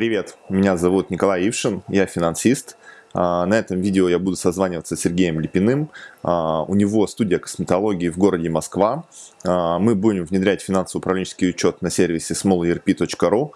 Привет, меня зовут Николай Ившин, я финансист. А, на этом видео я буду созваниваться с Сергеем Липиным. А, у него студия косметологии в городе Москва. А, мы будем внедрять финансово-управленческий учет на сервисе smallerp.ru.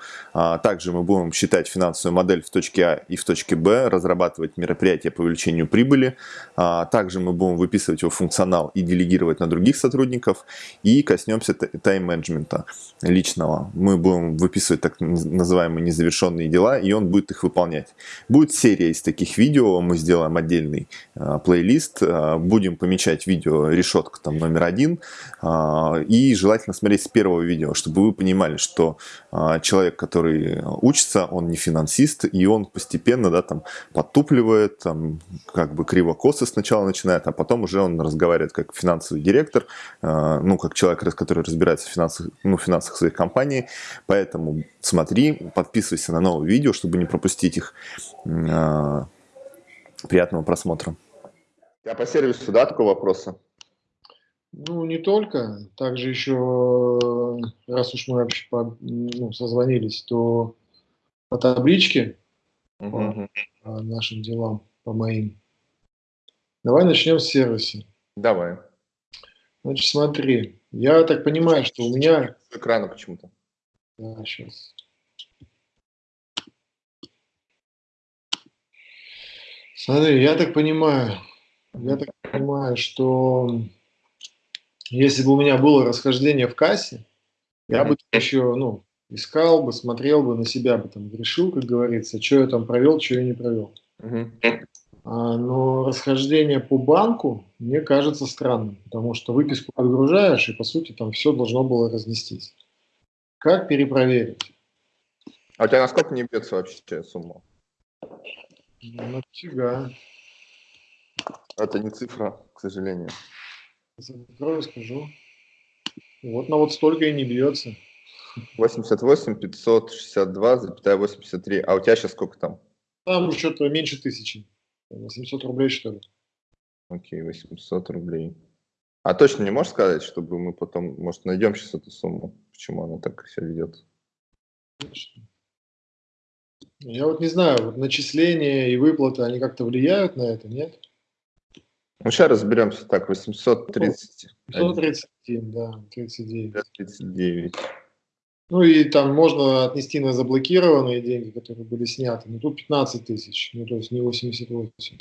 Также мы будем считать финансовую модель в точке А и в точке Б, разрабатывать мероприятия по увеличению прибыли. Также мы будем выписывать его функционал и делегировать на других сотрудников. И коснемся тайм-менеджмента личного. Мы будем выписывать так называемые незавершенные дела, и он будет их выполнять. Будет серия из таких видео видео, мы сделаем отдельный э, плейлист, э, будем помечать видео решетка там номер один, э, и желательно смотреть с первого видео, чтобы вы понимали, что э, человек, который учится, он не финансист, и он постепенно, да, там, подтупливает, там, как бы криво-косо сначала начинает, а потом уже он разговаривает как финансовый директор, э, ну, как человек, который разбирается в финансах, ну, финансах своей компании, поэтому смотри, подписывайся на новые видео, чтобы не пропустить их. Приятного просмотра. Я по сервису, да, такого вопроса? Ну, не только. Также еще, раз уж мы вообще по, ну, созвонились, то по табличке, угу. по, нашим делам, по моим. Давай начнем с сервиса. Давай. Значит, смотри. Я так понимаю, что у меня... С экрана почему-то. Да, сейчас. Смотри, я так понимаю, я так понимаю, что если бы у меня было расхождение в кассе, я бы еще, ну, искал бы, смотрел бы на себя бы там, решил, как говорится, что я там провел, что я не провел. А, но расхождение по банку мне кажется странным, потому что выписку отгружаешь, и по сути там все должно было разнестись. Как перепроверить? А у тебя насколько не бьется вообще сумма? Нафига. Это не цифра, к сожалению. Закрою, скажу. Вот на вот столько и не бьется. 88 562 83. А у тебя сейчас сколько там? Там что-то меньше тысячи. 800 рублей, что ли. Окей, 800 рублей. А точно не можешь сказать, чтобы мы потом, может, найдем сейчас эту сумму? Почему она так себя ведет? Конечно. Я вот не знаю, вот начисления и выплаты, они как-то влияют на это, нет? Ну, сейчас разберемся. Так, 830. 837, да, 39. 39. Ну и там можно отнести на заблокированные деньги, которые были сняты. Но тут 15 тысяч, ну то есть не 88.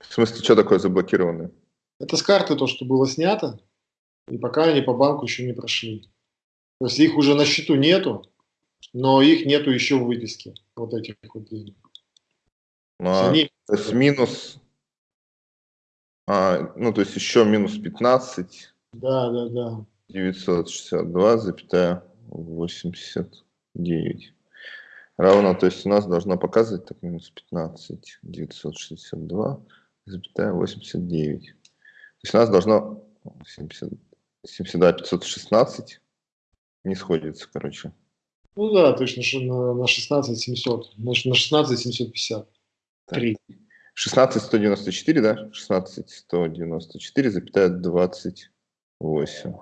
В смысле, что такое заблокированные? Это с карты то, что было снято, и пока они по банку еще не прошли. То есть их уже на счету нету, но их нету еще в выписке, вот этих вот денег. А, они... То есть минус, а, ну то есть еще минус 15. Да, да, да. 962,89 равно, то есть у нас должно показывать так минус 15, 962, 89. То есть у нас должно 70, 72, 516 не сходится, короче. Ну да, точно, на, на 16 700, значит, на 16 750. 3. 16 194, да? 16 194, запятая 28.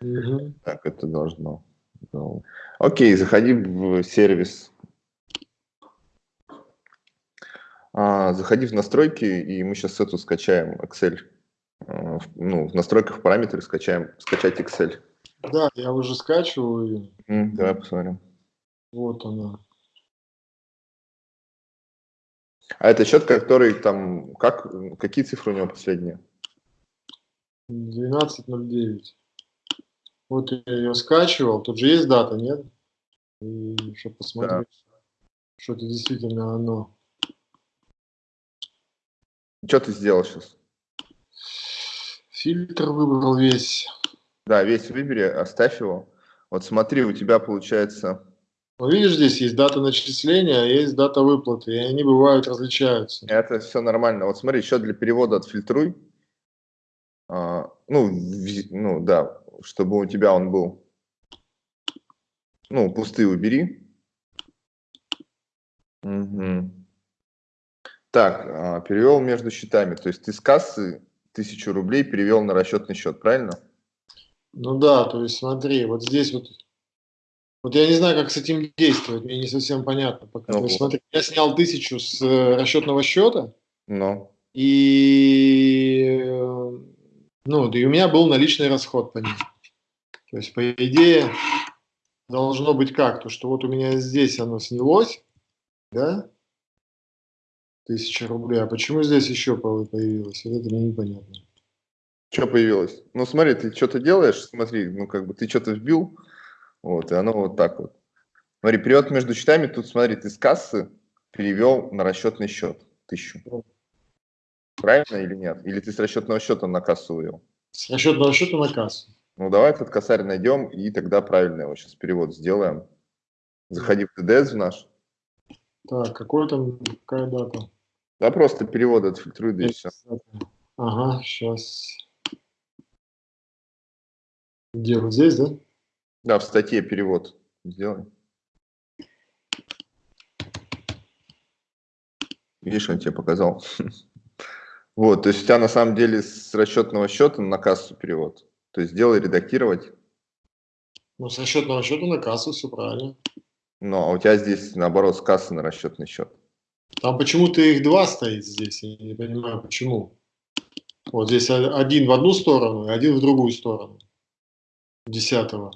Угу. Так, это должно. Окей, заходи в сервис. А, заходи в настройки, и мы сейчас эту скачаем, Excel. А, ну, в настройках параметры скачаем, скачать Excel. Да, я уже скачиваю. Mm, давай посмотрим. Вот она. А это счет, который там, как, какие цифры у него последние? 12.09. Вот я ее скачивал, тут же есть дата, нет? И чтобы посмотреть, да. что это действительно оно. Что ты сделал сейчас? Фильтр выбрал весь. Да, весь выбери, оставь его. Вот смотри, у тебя получается... Ну, видишь, здесь есть дата начисления, а есть дата выплаты, и они бывают различаются. Это все нормально. Вот смотри, еще для перевода отфильтруй. А, ну, в, ну, да, чтобы у тебя он был. Ну, пустые убери. Угу. Так, а, перевел между счетами. То есть ты с кассы тысячу рублей перевел на расчетный счет, правильно? Ну да, то есть смотри, вот здесь вот Вот я не знаю, как с этим действовать, мне не совсем понятно пока. Ну, То есть, смотри, я снял тысячу с э, расчетного счета, Ну, и, э, ну, да и у меня был наличный расход по ним. То есть, по идее, должно быть как? То, что вот у меня здесь оно снялось, да, тысяча рублей, а почему здесь еще по- появилось? Вот это мне непонятно. Что появилось? Ну, смотри, ты что-то делаешь, смотри, ну, как бы ты что-то вбил, вот, и оно вот так вот. Смотри, перевод между счетами, тут, смотри, ты с кассы перевел на расчетный счет тысячу. Правильно или нет? Или ты с расчетного счета на кассу вывел? С расчетного счета на кассу. Ну, давай этот косарь найдем, и тогда правильно его сейчас перевод сделаем. Заходи в ТДС в наш. Так, какой там, какая дата? Да, просто перевод отфильтруй, да и все. Ага, сейчас. Где, вот здесь, да? Да, в статье перевод сделай. Видишь, он тебе показал. Вот, то есть у тебя на самом деле с расчетного счета на кассу перевод. То есть сделай редактировать. Ну, с расчетного счета на кассу все правильно. Ну, а у тебя здесь наоборот с кассы на расчетный счет. Там почему-то их два стоит здесь, я не понимаю почему. Вот здесь один в одну сторону и один в другую сторону. Десятого.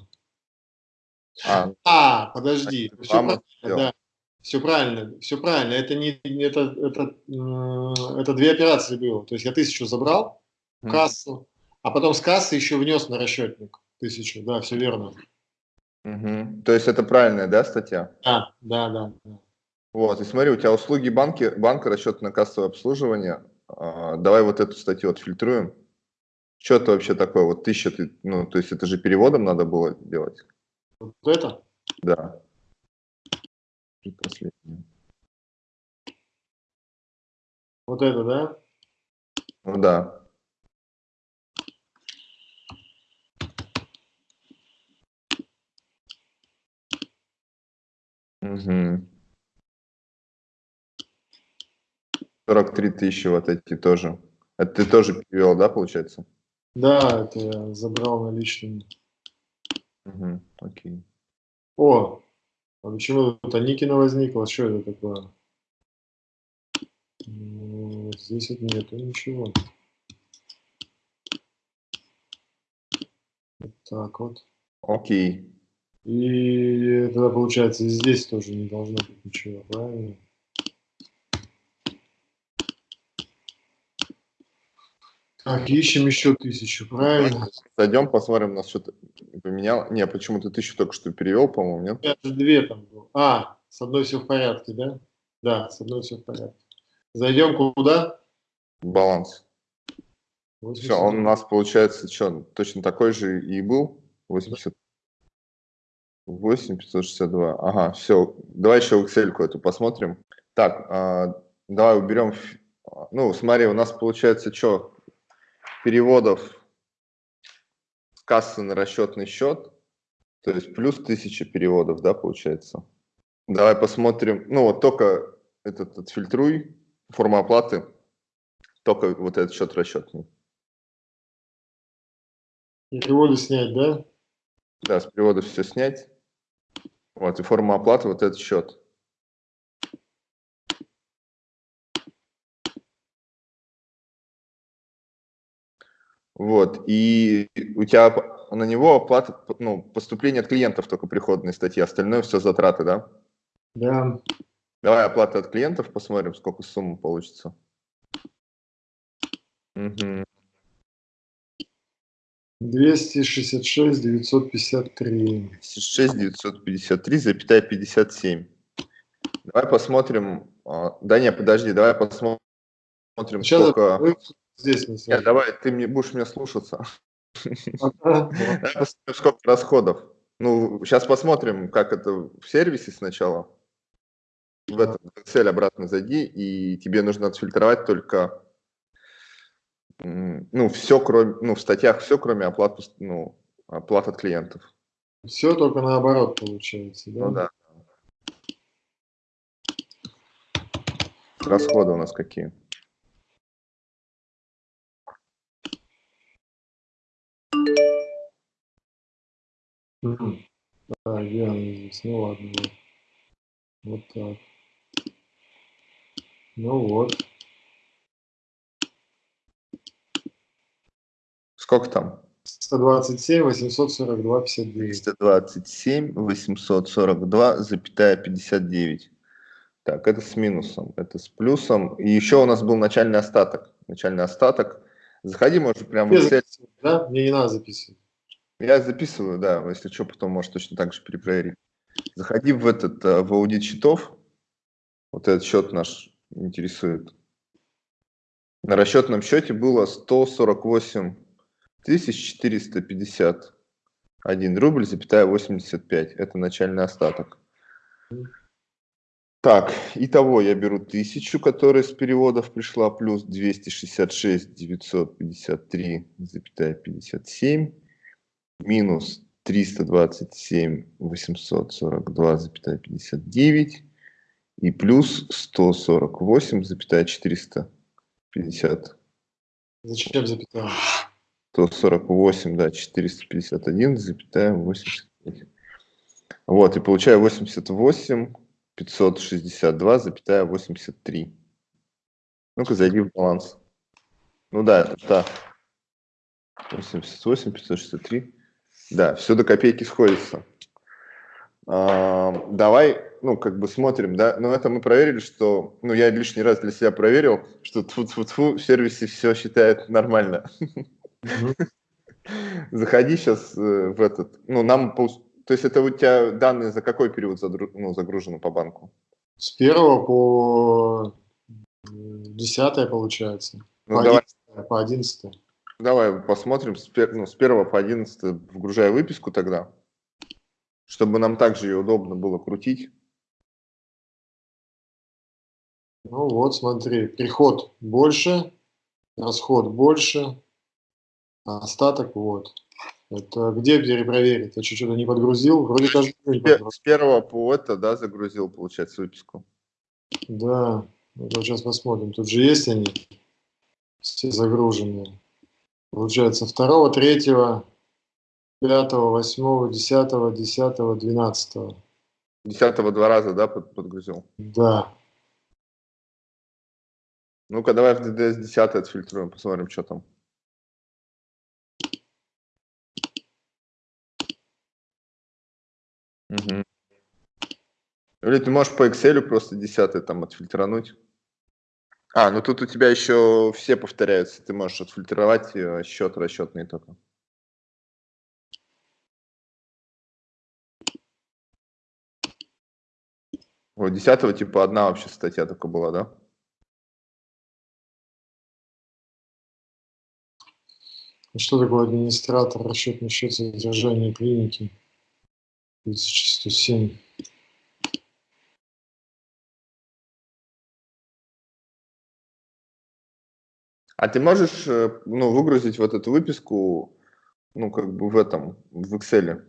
А, А, подожди, все правильно, да. Все правильно, все правильно. Это не это, это, м, это две операции было. То есть я тысячу забрал в кассу, а потом с кассы еще внес на расчетник тысячу. Да, все верно. мгм. То есть это правильная, да, статья? Да, да, да. Вот, и смотри, у тебя услуги банки, банка, расчетно-кассовое обслуживание. А, давай вот эту статью отфильтруем. Что это вообще такое? Вот тысяча, ты, ну, то есть это же переводом надо было делать? Вот это? Да. Предпоследнее. Вот это, да? Ну да. Угу. 43 тысячи вот эти тоже. Это ты тоже перевел, да, получается? Да, это я забрал наличными. Угу. Окей. О, а почему тут Аникина возникла? Что это такое? Ну, Здесь вот нету ничего. Вот так вот. Окей. И тогда получается здесь тоже не должно быть ничего, правильно? Так, ищем еще тысячу, правильно? Зайдем, посмотрим, нас что-то поменял. Не, почему ты тысячу только что перевел, по-моему, нет? Же две там был. А, с одной все в порядке, да? Да, с одной все в порядке. Зайдем куда? Баланс. Все, он у нас получается, что, точно такой же и был? 80. 8 562. Ага, все. Давай еще Excel эту посмотрим. Так, а, давай уберем. Ну, смотри, у нас получается что? Переводов с кассы на расчетный счет. То есть плюс 1000 переводов, да, получается? Давай посмотрим. Ну, вот только этот отфильтруй. Форма оплаты. Только вот этот счет расчетный. Переводы снять, да? Да, с перевода все снять. Вот, и форма оплаты, вот этот счет. Вот, и у тебя на него оплата, ну, поступление от клиентов только приходные статьи, остальное все затраты, да? Да. Давай оплата от клиентов, посмотрим, сколько сумма получится. Мгм. 266 953. 6 953, запятая 57. Давай посмотрим. а, Да не, подожди, давай посмотрим, Сейчас сколько... вы здесь на Нет, давай, ты мне будешь меня слушаться. Сколько расходов. Ну, сейчас посмотрим, как это в сервисе сначала. В этот Excel обратно зайди, и тебе нужно отфильтровать только, ну, все, кроме, ну, в статьях все, кроме оплат, ну, оплат от клиентов. Все только наоборот получается, да? Ну да. Расходы у нас какие? Где она здесь? Ну ладно, вот. Так. Ну вот. Сколько там? 127, 842, 59. 327, 842, запятая 59. Так, это с минусом, это с плюсом. И еще у нас был начальный остаток. Начальный остаток. Заходи, может, прямо в Excel. Да? Мне не надо записывать. Я записываю, да, если что, потом можешь точно так же перепроверить. Заходи в этот, э, в аудит счетов. Вот этот счет наш интересует. На расчетном счете было 148 451 рубль, запятая 85. Это начальный остаток. Так, итого я беру 1000, которая с переводов пришла, плюс 266 953, запятая 57, минус 327 842, запятая 59, и плюс 148, запятая 450. Зачем запятая? 148, да, 451, запятая 85. Вот, и получаю 88 562, запятая 83. Ну-ка, зайди в баланс. Ну да, это так. 88, 563. Да, все до копейки сходится. А, давай, ну, как бы смотрим, да. Но это мы проверили, что, ну, я лишний раз для себя проверил, что тфу -тфу -тфу, в сервисе все считает нормально. Заходи сейчас э, в этот, ну, нам то есть это у тебя данные за какой период ну, загружены по банку? С первого по десятое получается. Ну, по, давай. 11, по одиннадцатое. Давай посмотрим с, пер, ну, с первого по одиннадцатое, вгружая выписку тогда, чтобы нам также ее удобно было крутить. Ну вот, смотри, приход больше, расход больше, а остаток вот. Это где перепроверить? Я что-то не подгрузил? Вроде даже не подгрузил. С первого по это, да, загрузил, получается, выписку. Да, это сейчас посмотрим. Тут же есть они, все загруженные. Получается, второго, третьего, пятого, восьмого, десятого, десятого, двенадцатого. Десятого два раза, да, подгрузил? Да. Ну-ка, давай в DDS 10 отфильтруем, посмотрим, что там. Угу. Или ты можешь по Excel просто десятый там отфильтрануть. А, ну тут у тебя еще все повторяются. Ты можешь отфильтровать э, счет расчетный только. Вот десятого типа одна вообще статья только была, да? Что такое администратор расчетный счет содержания клиники? 1107. А ты можешь э, ну, выгрузить вот эту выписку, ну, как бы в этом, в Excel?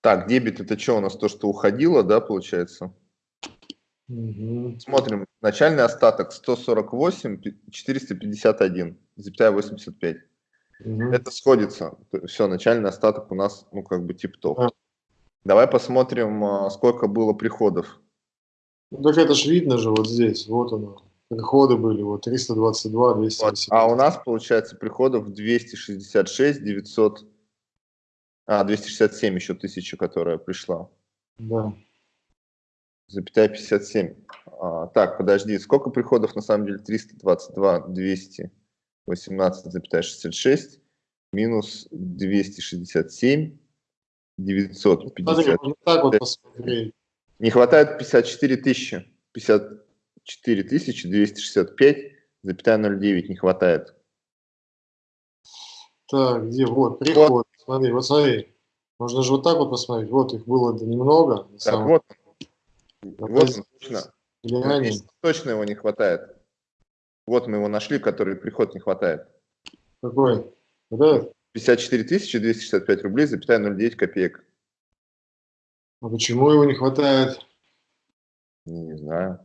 Так, дебет это что у нас? То, что уходило, да, получается? Угу. Смотрим. Начальный остаток 148 451, запятая 85. Угу. Это сходится. Все, начальный остаток у нас, ну, как бы тип-топ. А. Давай посмотрим, а, сколько было приходов. Ну, так это ж видно же вот здесь, вот оно. Приходы были, вот 322, 280. Вот. А у нас, получается, приходов 266, 900, а, 267 еще тысяча, которая пришла. Да. Запятая 57. А, так, подожди, сколько приходов на самом деле? 322, 200. 18,66 минус 267 950. Вот так вот посмотреть. Не хватает 54 тысячи. 54 тысячи 265 запятая 0,9 не хватает. Так, где? Вот, приход. Вот. Смотри, вот смотри. Можно же вот так вот посмотреть. Вот их было немного. Так, самом... вот. Вот он, точно. Точно его не хватает. Вот мы его нашли, который приход не хватает. Какой? Вот 54 265 рублей, запятая 0,9 копеек. А почему его не хватает? Не знаю.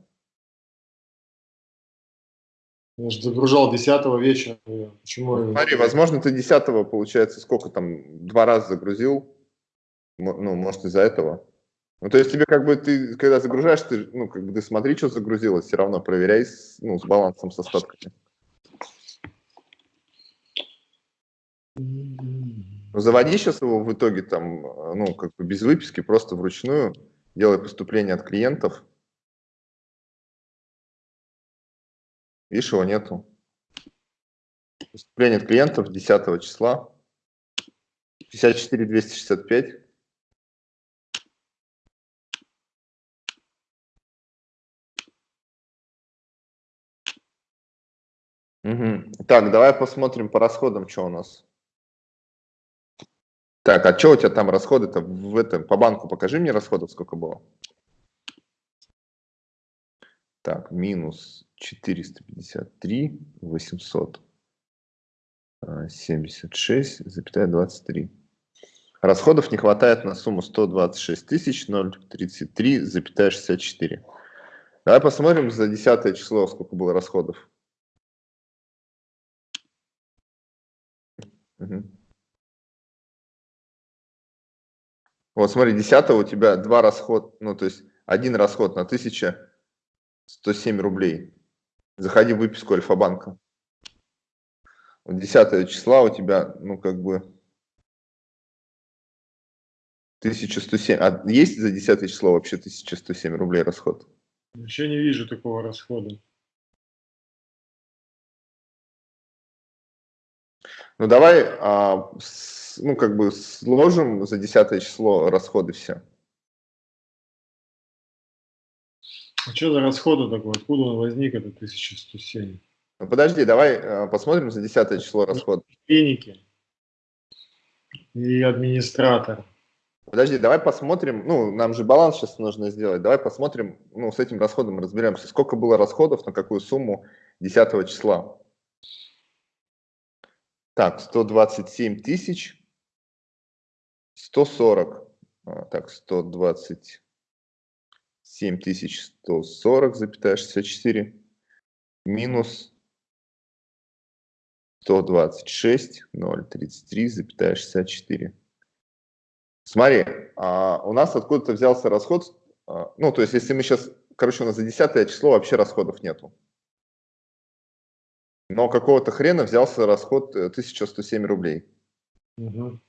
Я же загружал 10 вечера. Почему? Ну, смотри, возможно, ты 10 получается, сколько там, два раза загрузил, ну, может, из-за этого. Ну, то есть тебе как бы, ты, когда загружаешь, ты, ну, как бы ты смотри, что загрузилось, все равно проверяй с, ну, с балансом, с остатками. Ну, заводи сейчас его в итоге там, ну, как бы без выписки, просто вручную, делай поступление от клиентов. Видишь, его нету. Поступление от клиентов 10 числа. 54 265. Угу. Так, давай посмотрим по расходам, что у нас. Так, а что у тебя там расходы-то в этом, по банку покажи мне расходов, сколько было. Так, минус 453 876,23. А, Расходов не хватает на сумму 126 тысяч 033,64. Давай посмотрим за десятое число, сколько было расходов. Угу. Вот смотри, 10 у тебя два расход, ну то есть один расход на 1107 рублей. Заходи в выписку Альфа-банка. Вот 10 числа у тебя, ну как бы 1107. А есть за 10 число вообще 1107 рублей расход? Еще не вижу такого расхода. Ну давай, а, с, ну как бы сложим за десятое число расходы все. А что за расходы такое? Откуда он возник, это 1107? Ну, подожди, давай а, посмотрим за десятое число расходов. Клиники и администратор. Подожди, давай посмотрим, ну, нам же баланс сейчас нужно сделать, давай посмотрим, ну, с этим расходом разберемся, сколько было расходов, на какую сумму 10 числа. Так, 127 тысяч 140. А, так, 127 тысяч 140, запятая 64. Минус 126 033, запятая 64. Смотри, а у нас откуда-то взялся расход, а, ну, то есть, если мы сейчас, короче, у нас за 10 число вообще расходов нету но какого-то хрена взялся расход 1107 э, рублей. Угу.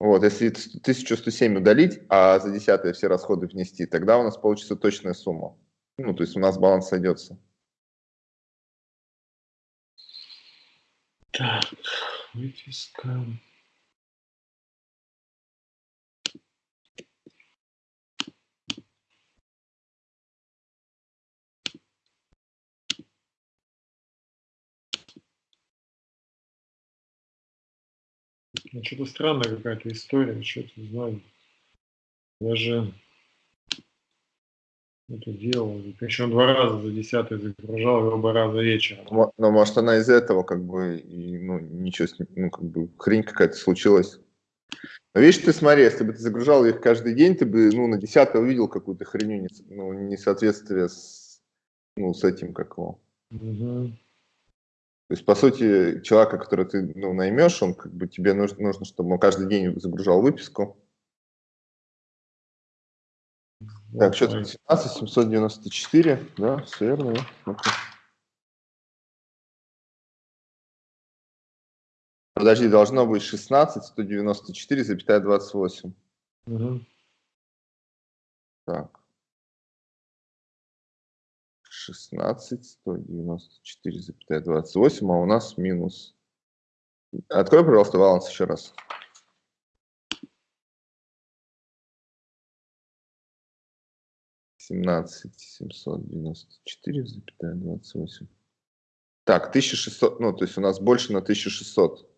Вот, если 1107 удалить, а за 10 все расходы внести, тогда у нас получится точная сумма. Ну, то есть у нас баланс сойдется. Так, выписка. Ну, что-то странная какая-то история, что-то знаю. Я же это делал, причем два раза за десятый загружал, и оба раза вечером. Но, но может она из этого как бы, и, ну, ничего, ну, как бы хрень какая-то случилась. Но видишь, ты смотри, если бы ты загружал их каждый день, ты бы, ну, на десятый увидел какую-то хреню, ну, несоответствие с, ну, с этим, как его. Угу. То есть, по сути, человека, которого ты ну, наймешь, он как бы тебе нужно, нужно, чтобы он каждый день загружал выписку. Так, что тут 17, 794, да, все верно, да? Подожди, должно быть 16, 194, запятая 28. Угу. Так. 16, 194,28, а у нас минус. Открой, пожалуйста, баланс еще раз. Семнадцать семьсот девяносто четыре запятая двадцать восемь. Так, 1600, ну, то есть у нас больше на 1600.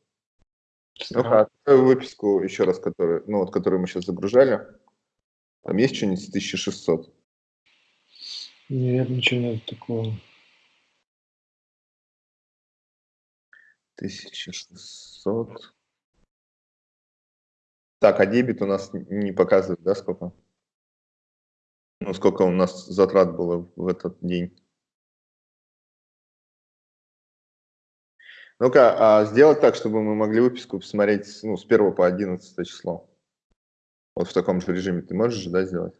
Ну-ка, выписку еще раз, которую, ну, вот, которую мы сейчас загружали. Там есть что-нибудь 1600? Нет, ничего нет такого. 1600. Так, а дебет у нас не показывает, да, сколько? Ну, сколько у нас затрат было в этот день? Ну-ка, а сделать так, чтобы мы могли выписку посмотреть ну, с 1 по 11 число. Вот в таком же режиме ты можешь же, да, сделать?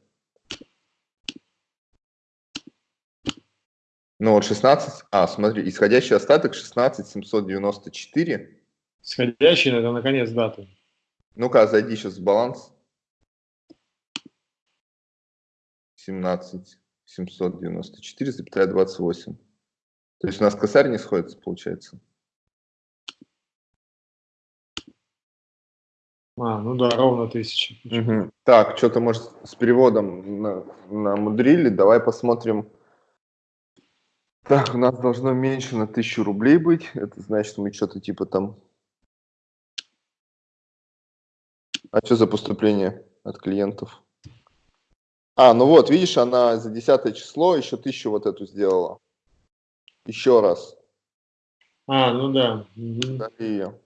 Ну вот 16, а, смотри, исходящий остаток 16 794. Исходящий, это на конец даты. Ну-ка, зайди сейчас в баланс. 17 794,28. То есть у нас косарь не сходится, получается. А, ну да, ровно тысяча. Угу. Так, что-то, может, с переводом на, намудрили. Давай посмотрим. Так, у нас должно меньше на тысячу рублей быть. Это значит, мы что-то типа там... А что за поступление от клиентов? А, ну вот, видишь, она за 10 число еще тысячу вот эту сделала. Еще раз. А, ну да. Угу. Дали ее.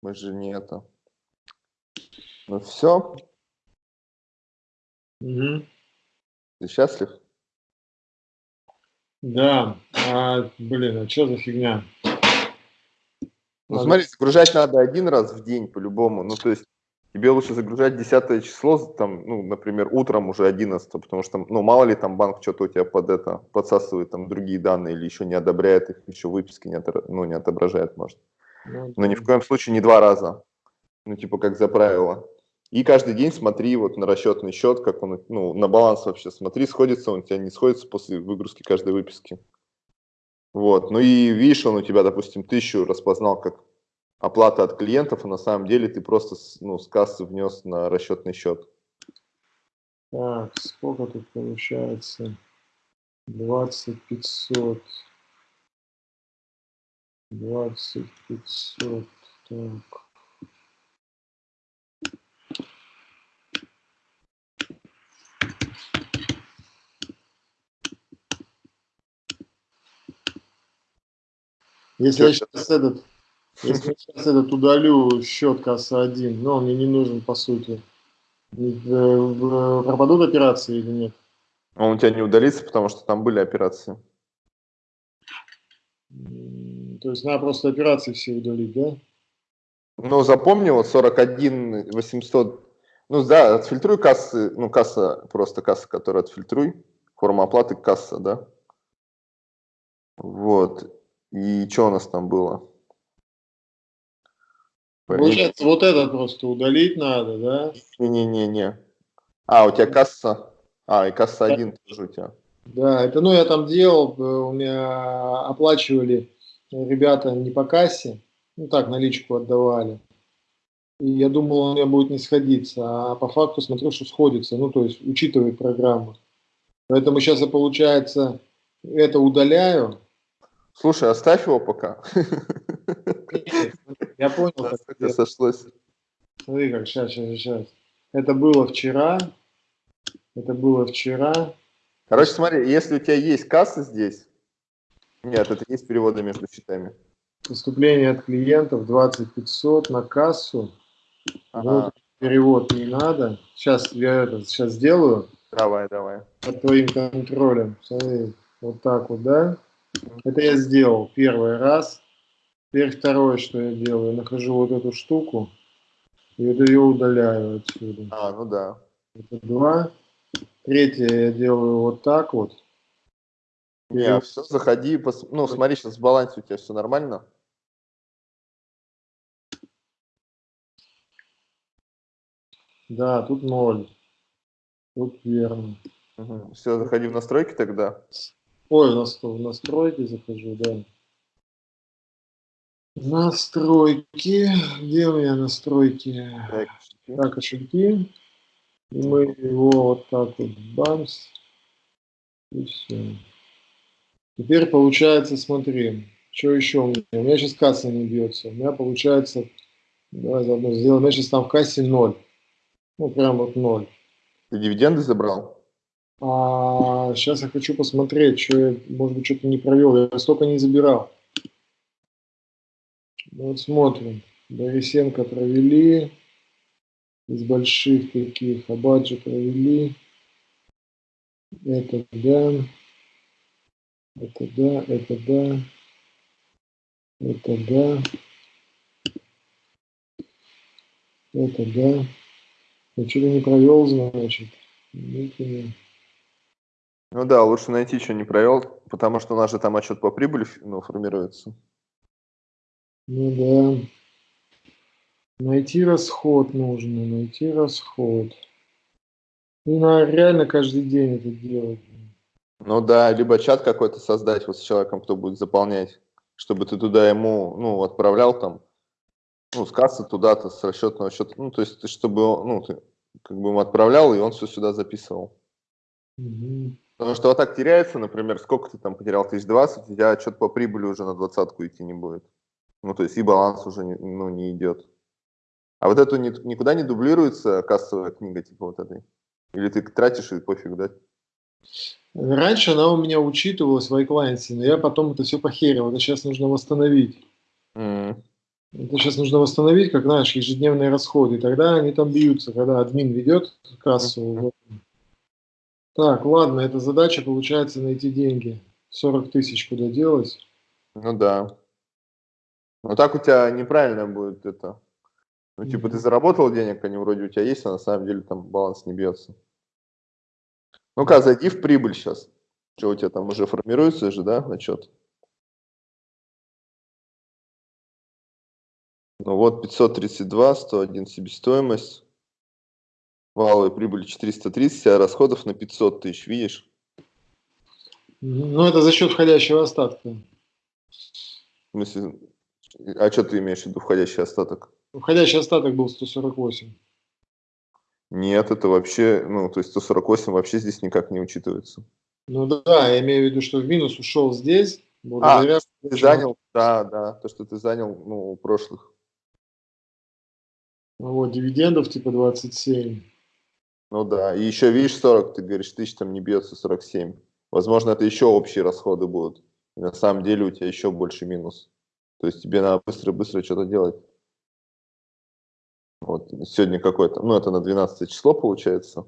Мы же не это. Ну все. Угу. Ты счастлив? Да. А, блин, а что за фигня? Ну смотри, загружать надо один раз в день по-любому. Ну то есть тебе лучше загружать 10 число, там, ну, например, утром уже 11, потому что, ну, мало ли там банк что-то у тебя под это подсасывает там другие данные или еще не одобряет их, еще выписки не, от, ну, не отображает, может. Ну, Но ни в коем случае не два раза. Ну, типа, как за правило. И каждый день смотри вот на расчетный счет, как он, ну, на баланс вообще смотри, сходится он у тебя, не сходится после выгрузки каждой выписки. Вот, ну и видишь, он у тебя, допустим, тысячу распознал как оплата от клиентов, а на самом деле ты просто ну, с кассы внес на расчетный счет. Так, сколько тут получается? 20 500. 20 500. Так. Если я сейчас этот, если я сейчас этот удалю счет касса 1, но он мне не нужен по сути, пропадут операции или нет? Он у тебя не удалится, потому что там были операции. То есть надо просто операции все удалить, да? Ну, запомни, вот 41 800, ну да, отфильтруй кассы, ну касса, просто касса, которая отфильтруй, форма оплаты касса, да? Вот, и что у нас там было? Получается, вот это просто удалить надо, да? Не-не-не-не. А, у тебя касса, а, и касса 1 тоже у тебя. Да, это, ну, я там делал, э, у меня оплачивали ребята не по кассе, ну, так, наличку отдавали. И я думал, у меня будет не сходиться, а по факту смотрю, что сходится, ну, то есть учитывает программа. Поэтому сейчас я, получается, это удаляю. Слушай, оставь его пока. Я понял, это сошлось. Смотри, как сейчас, сейчас, сейчас. Это было вчера. Это было вчера. Короче, смотри, если у тебя есть касса здесь, нет, это есть переводы между счетами. Поступление от клиентов 20 500 на кассу. Ага. Вот перевод не надо. Сейчас я это сейчас сделаю. Давай, давай. Под твоим контролем. Смотри, вот так вот, да? Это я сделал первый раз. Теперь второе, что я делаю, нахожу вот эту штуку и это ее удаляю отсюда. А, ну да. Это два. Третье я делаю вот так вот. Не, и... все, заходи, пос... ну смотри, сейчас в балансе у тебя все нормально. Да, тут ноль. Тут верно. Угу. Все, заходи в настройки тогда. Ой, в настройки захожу, да. Настройки. Где у меня настройки? Так, так кошельки. И мы его вот так вот бамс. И все. Теперь получается, смотри, что еще у меня? У меня сейчас касса не бьется. У меня получается, давай заодно сделаем, у меня сейчас там в кассе ноль. Ну, прям вот ноль. Ты дивиденды забрал? А, сейчас я хочу посмотреть, что я, может быть, что-то не провел. Я столько не забирал. Вот смотрим. Борисенко провели. Из больших таких. Абаджи провели. Это да. Это да, это да. Это да. Это да. Я что-то не провел, значит. Ну да, лучше найти, что не провел, потому что у нас же там отчет по прибыли ну, формируется. Ну да. Найти расход нужно, найти расход. Ну, надо реально каждый день это делать. Ну да, либо чат какой-то создать вот с человеком, кто будет заполнять, чтобы ты туда ему, ну, отправлял там, ну, с кассы туда-то, с расчетного счета, ну, то есть, чтобы, ну, ты как бы ему отправлял, и он все сюда записывал. Угу. Потому что вот так теряется, например, сколько ты там потерял, тысяч двадцать, у тебя что-то по прибыли уже на двадцатку идти не будет. Ну, то есть и баланс уже не, ну, не идет. А вот это никуда не дублируется кассовая книга, типа вот этой? Или ты тратишь и пофиг, да? Раньше она у меня учитывалась в iClients, но я потом это все похерил. Это сейчас нужно восстановить. Mm. Это сейчас нужно восстановить, как знаешь, ежедневные расходы. И тогда они там бьются, когда админ ведет кассу. Mm -hmm. Так, ладно, эта задача получается найти деньги. 40 тысяч куда делать? Ну да. Ну так у тебя неправильно будет это. Ну, типа, ты заработал денег, они вроде у тебя есть, а на самом деле там баланс не бьется. Ну-ка, зайди в прибыль сейчас. Что у тебя там уже формируется же, да, отчет? Ну вот 532, 101 себестоимость. Валовая прибыль 430, а расходов на 500 тысяч, видишь? Ну, это за счет входящего остатка. В смысле, а что ты имеешь в виду входящий остаток? Входящий остаток был 148. Нет, это вообще, ну, то есть 148 вообще здесь никак не учитывается. Ну да, я имею в виду, что в минус ушел здесь, благодаря... А, ты занял, да, да, то, что ты занял, ну, у прошлых. Ну вот, дивидендов типа 27. Ну да, и еще, видишь, 40, ты говоришь, тысяч там не бьется 47. Возможно, это еще общие расходы будут. И на самом деле у тебя еще больше минус. То есть тебе надо быстро-быстро что-то делать. Вот сегодня какой-то, ну это на 12 число получается.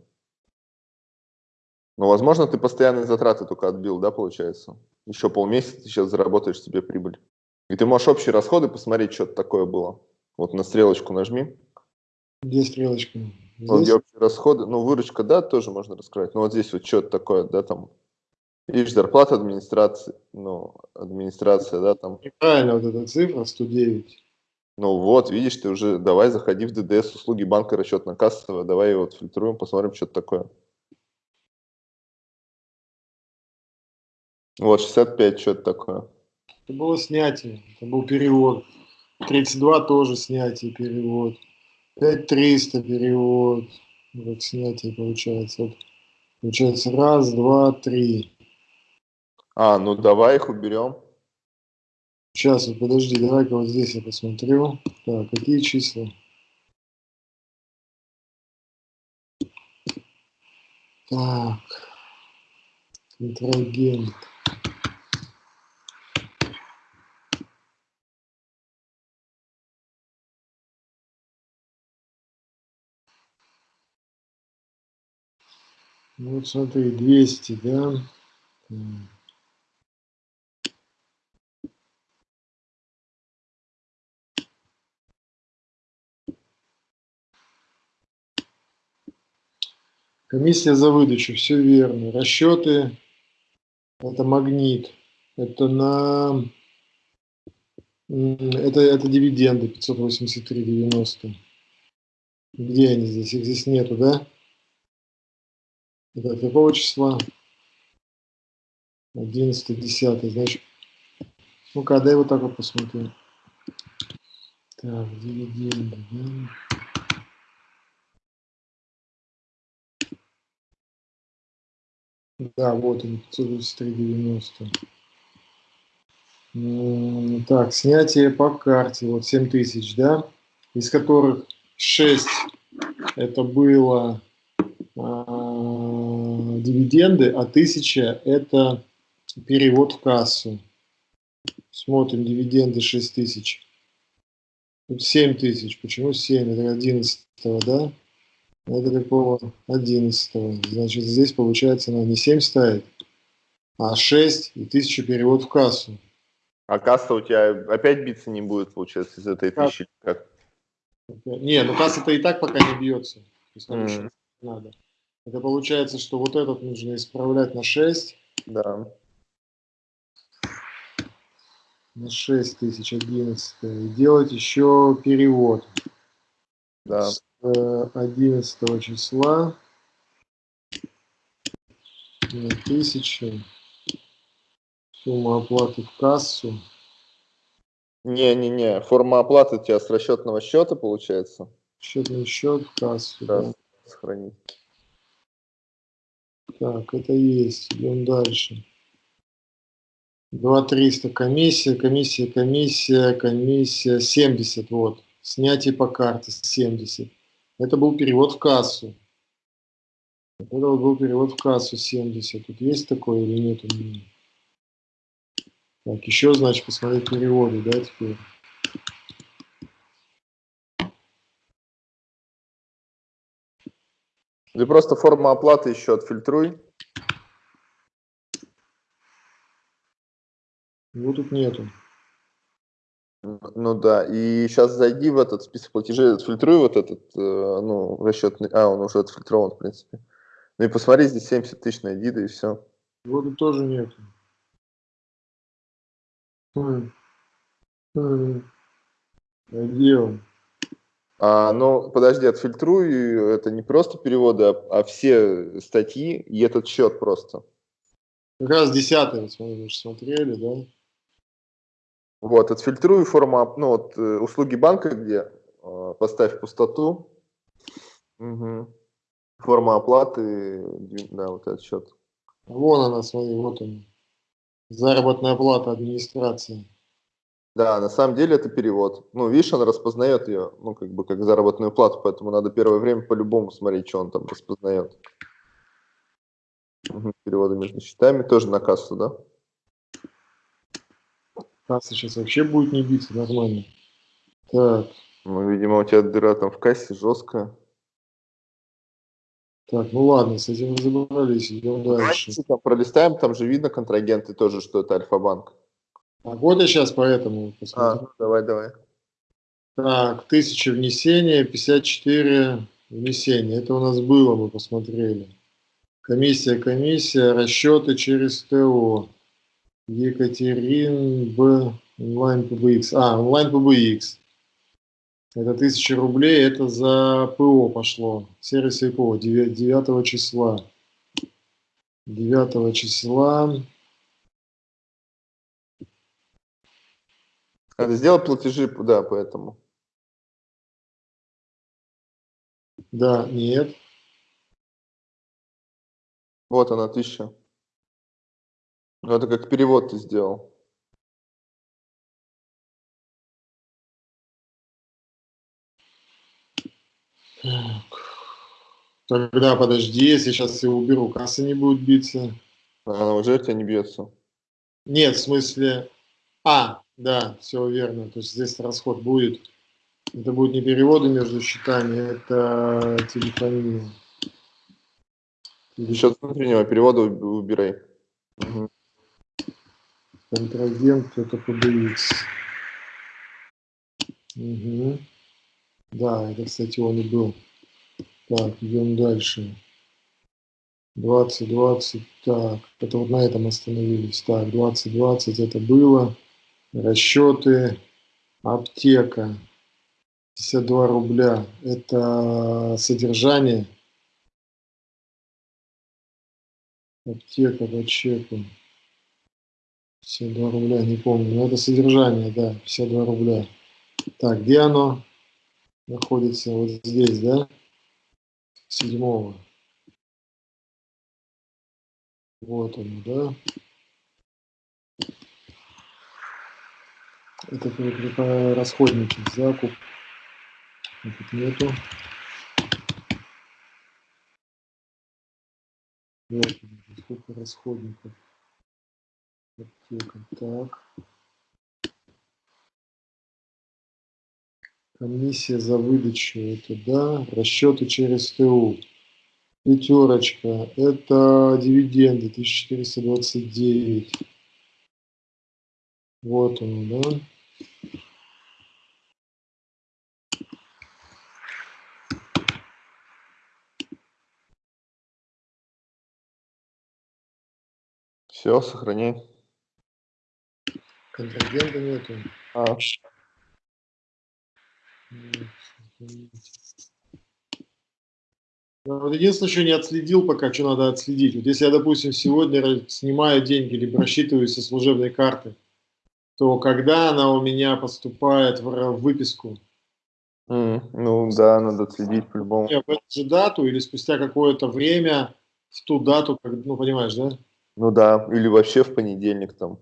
Но, возможно, ты постоянные затраты только отбил, да, получается? Еще полмесяца ты сейчас заработаешь себе прибыль. И ты можешь общие расходы посмотреть, что-то такое было. Вот на стрелочку нажми. Где стрелочка? Здесь? Где общие расходы. Ну, выручка, да, тоже можно раскрыть. Но вот здесь вот что-то такое, да, там. Видишь, зарплата администрации, ну, администрация, да, там. Правильно, вот эта цифра 109. Ну вот, видишь, ты уже, давай заходи в ДДС, услуги банка расчетно-кассовая, давай его отфильтруем, посмотрим, что это такое. Вот, 65, что это такое? Это было снятие, это был перевод. 32 тоже снятие, перевод. 5300 перевод. Вот снятие получается. Вот, получается раз, два, три. А, ну давай их уберем. Сейчас, вот подожди, давай-ка вот здесь я посмотрю. Так, какие числа? Так, контрагент. Вот смотри, 200, да? Комиссия за выдачу, все верно. Расчеты, это магнит, это на, это, это дивиденды 583,90. Где они здесь? Их здесь нету, да? От какого числа? 11, 10, значит. Ну-ка, дай вот так вот посмотрим. Так, дивиденды, да? Да, вот он, 523,90. Так, снятие по карте, вот 7 тысяч, да, из которых 6 это было а, дивиденды, а 1000 это перевод в кассу. Смотрим, дивиденды 6 тысяч. Тут 7 тысяч. Почему 7? Это 11, да? Это какого 11 Значит, здесь получается надо не 7 ставить, а 6 и 1000 перевод в кассу. А касса у тебя опять биться не будет, получается, из этой тысячи? Как? Не, ну касса-то и так пока не бьется. То есть нам Мгм. еще надо. Это получается, что вот этот нужно исправлять на 6. Да. На 6 тысяч 11. И делать еще перевод. Да. С э, 11 числа на 1000 сумма оплаты в кассу. Не-не-не, форма оплаты у тебя с расчетного счета получается. Счетный счет в кассу. Да. да. Сохранить. Так, это есть. Идем дальше. 2300 комиссия, комиссия, комиссия, комиссия 70. Вот. Снятие по карте 70. Это был перевод в кассу. Это был перевод в кассу 70. Тут есть такое или нет у меня? Так, еще, значит, посмотреть переводы, да, теперь. Или просто форма оплаты еще отфильтруй. Его тут нету. Ну да, и сейчас зайди в этот список платежей, отфильтруй вот этот, э, ну, расчетный, а, он уже отфильтрован, в принципе. Ну и посмотри, здесь 70 тысяч на Эдида и все. Его тут тоже нету. Хм. Хм. А ну, подожди, отфильтруй, это не просто переводы, а, а все статьи и этот счет просто. Как раз десятый, мы же смотрели, да? Вот, отфильтруй форму, ну, вот, э, услуги банка, где э, поставь пустоту. Мгм. Форма оплаты, да, вот этот счет. Вон она, смотри, вот он. Заработная плата администрации. Да, на самом деле это перевод. Ну, видишь, он распознает ее, ну, как бы, как заработную плату, поэтому надо первое время по-любому смотреть, что он там распознает. Мгм, Переводы между счетами тоже на кассу, да? Касса сейчас вообще будет не биться нормально. Так, Ну, видимо, у тебя дыра там в кассе жесткая. так, ну ладно, с этим разобрались, идем дальше. Давайте там пролистаем, там же видно контрагенты тоже, что это Альфа-банк. Я сейчас поэтому А, посмотрю. ну, давай, давай. Так, 1000 внесения, 54 внесения. Это у нас было, мы посмотрели. Комиссия, комиссия, расчеты через ТО. Екатерин Б. Онлайн ПБХ. А, онлайн ПБХ. Это 1000 рублей, это за ПО пошло. Сервис ПО 9, числа. 9 числа. Надо сделать платежи, да, поэтому. Да, нет. Вот она, тысяча. Ну, это как перевод ты сделал. Тогда подожди, если сейчас его уберу, касса не будет биться. Она уже тебя не бьется. Нет, в смысле... А, да, все верно. То есть здесь расход будет. Это будет не переводы между счетами, это телефония. Счет внутреннего перевода уб- убирай. Мгм. Контрагент это PBX. Мгм. Да, это, кстати, он и был. Так, идем дальше. 2020, так, это вот на этом остановились. Так, 2020 это было. Расчеты, аптека, 52 рубля. Это содержание. Аптека по чеку. 52 рубля, не помню. Но это содержание, да, 52 рубля. Так, где оно находится? Вот здесь, да? Седьмого. Вот оно, да? Это по- расходники, закуп. Тут нету. Вот, сколько расходников. Аптека. Так. Комиссия за выдачу, это да. Расчеты через ТУ. Пятерочка. Это дивиденды 1429. Вот он, да. Все, сохраняй. Контрагента нету. А, Ну, Вот единственное, что не отследил пока, что надо отследить. Вот если я, допустим, сегодня снимаю деньги, либо рассчитываюсь со служебной карты, то когда она у меня поступает в, выписку? м, ну да, надо отследить по-любому. В эту же дату или спустя какое-то время в ту дату, как, ну, понимаешь, да? Ну да, или вообще в понедельник там.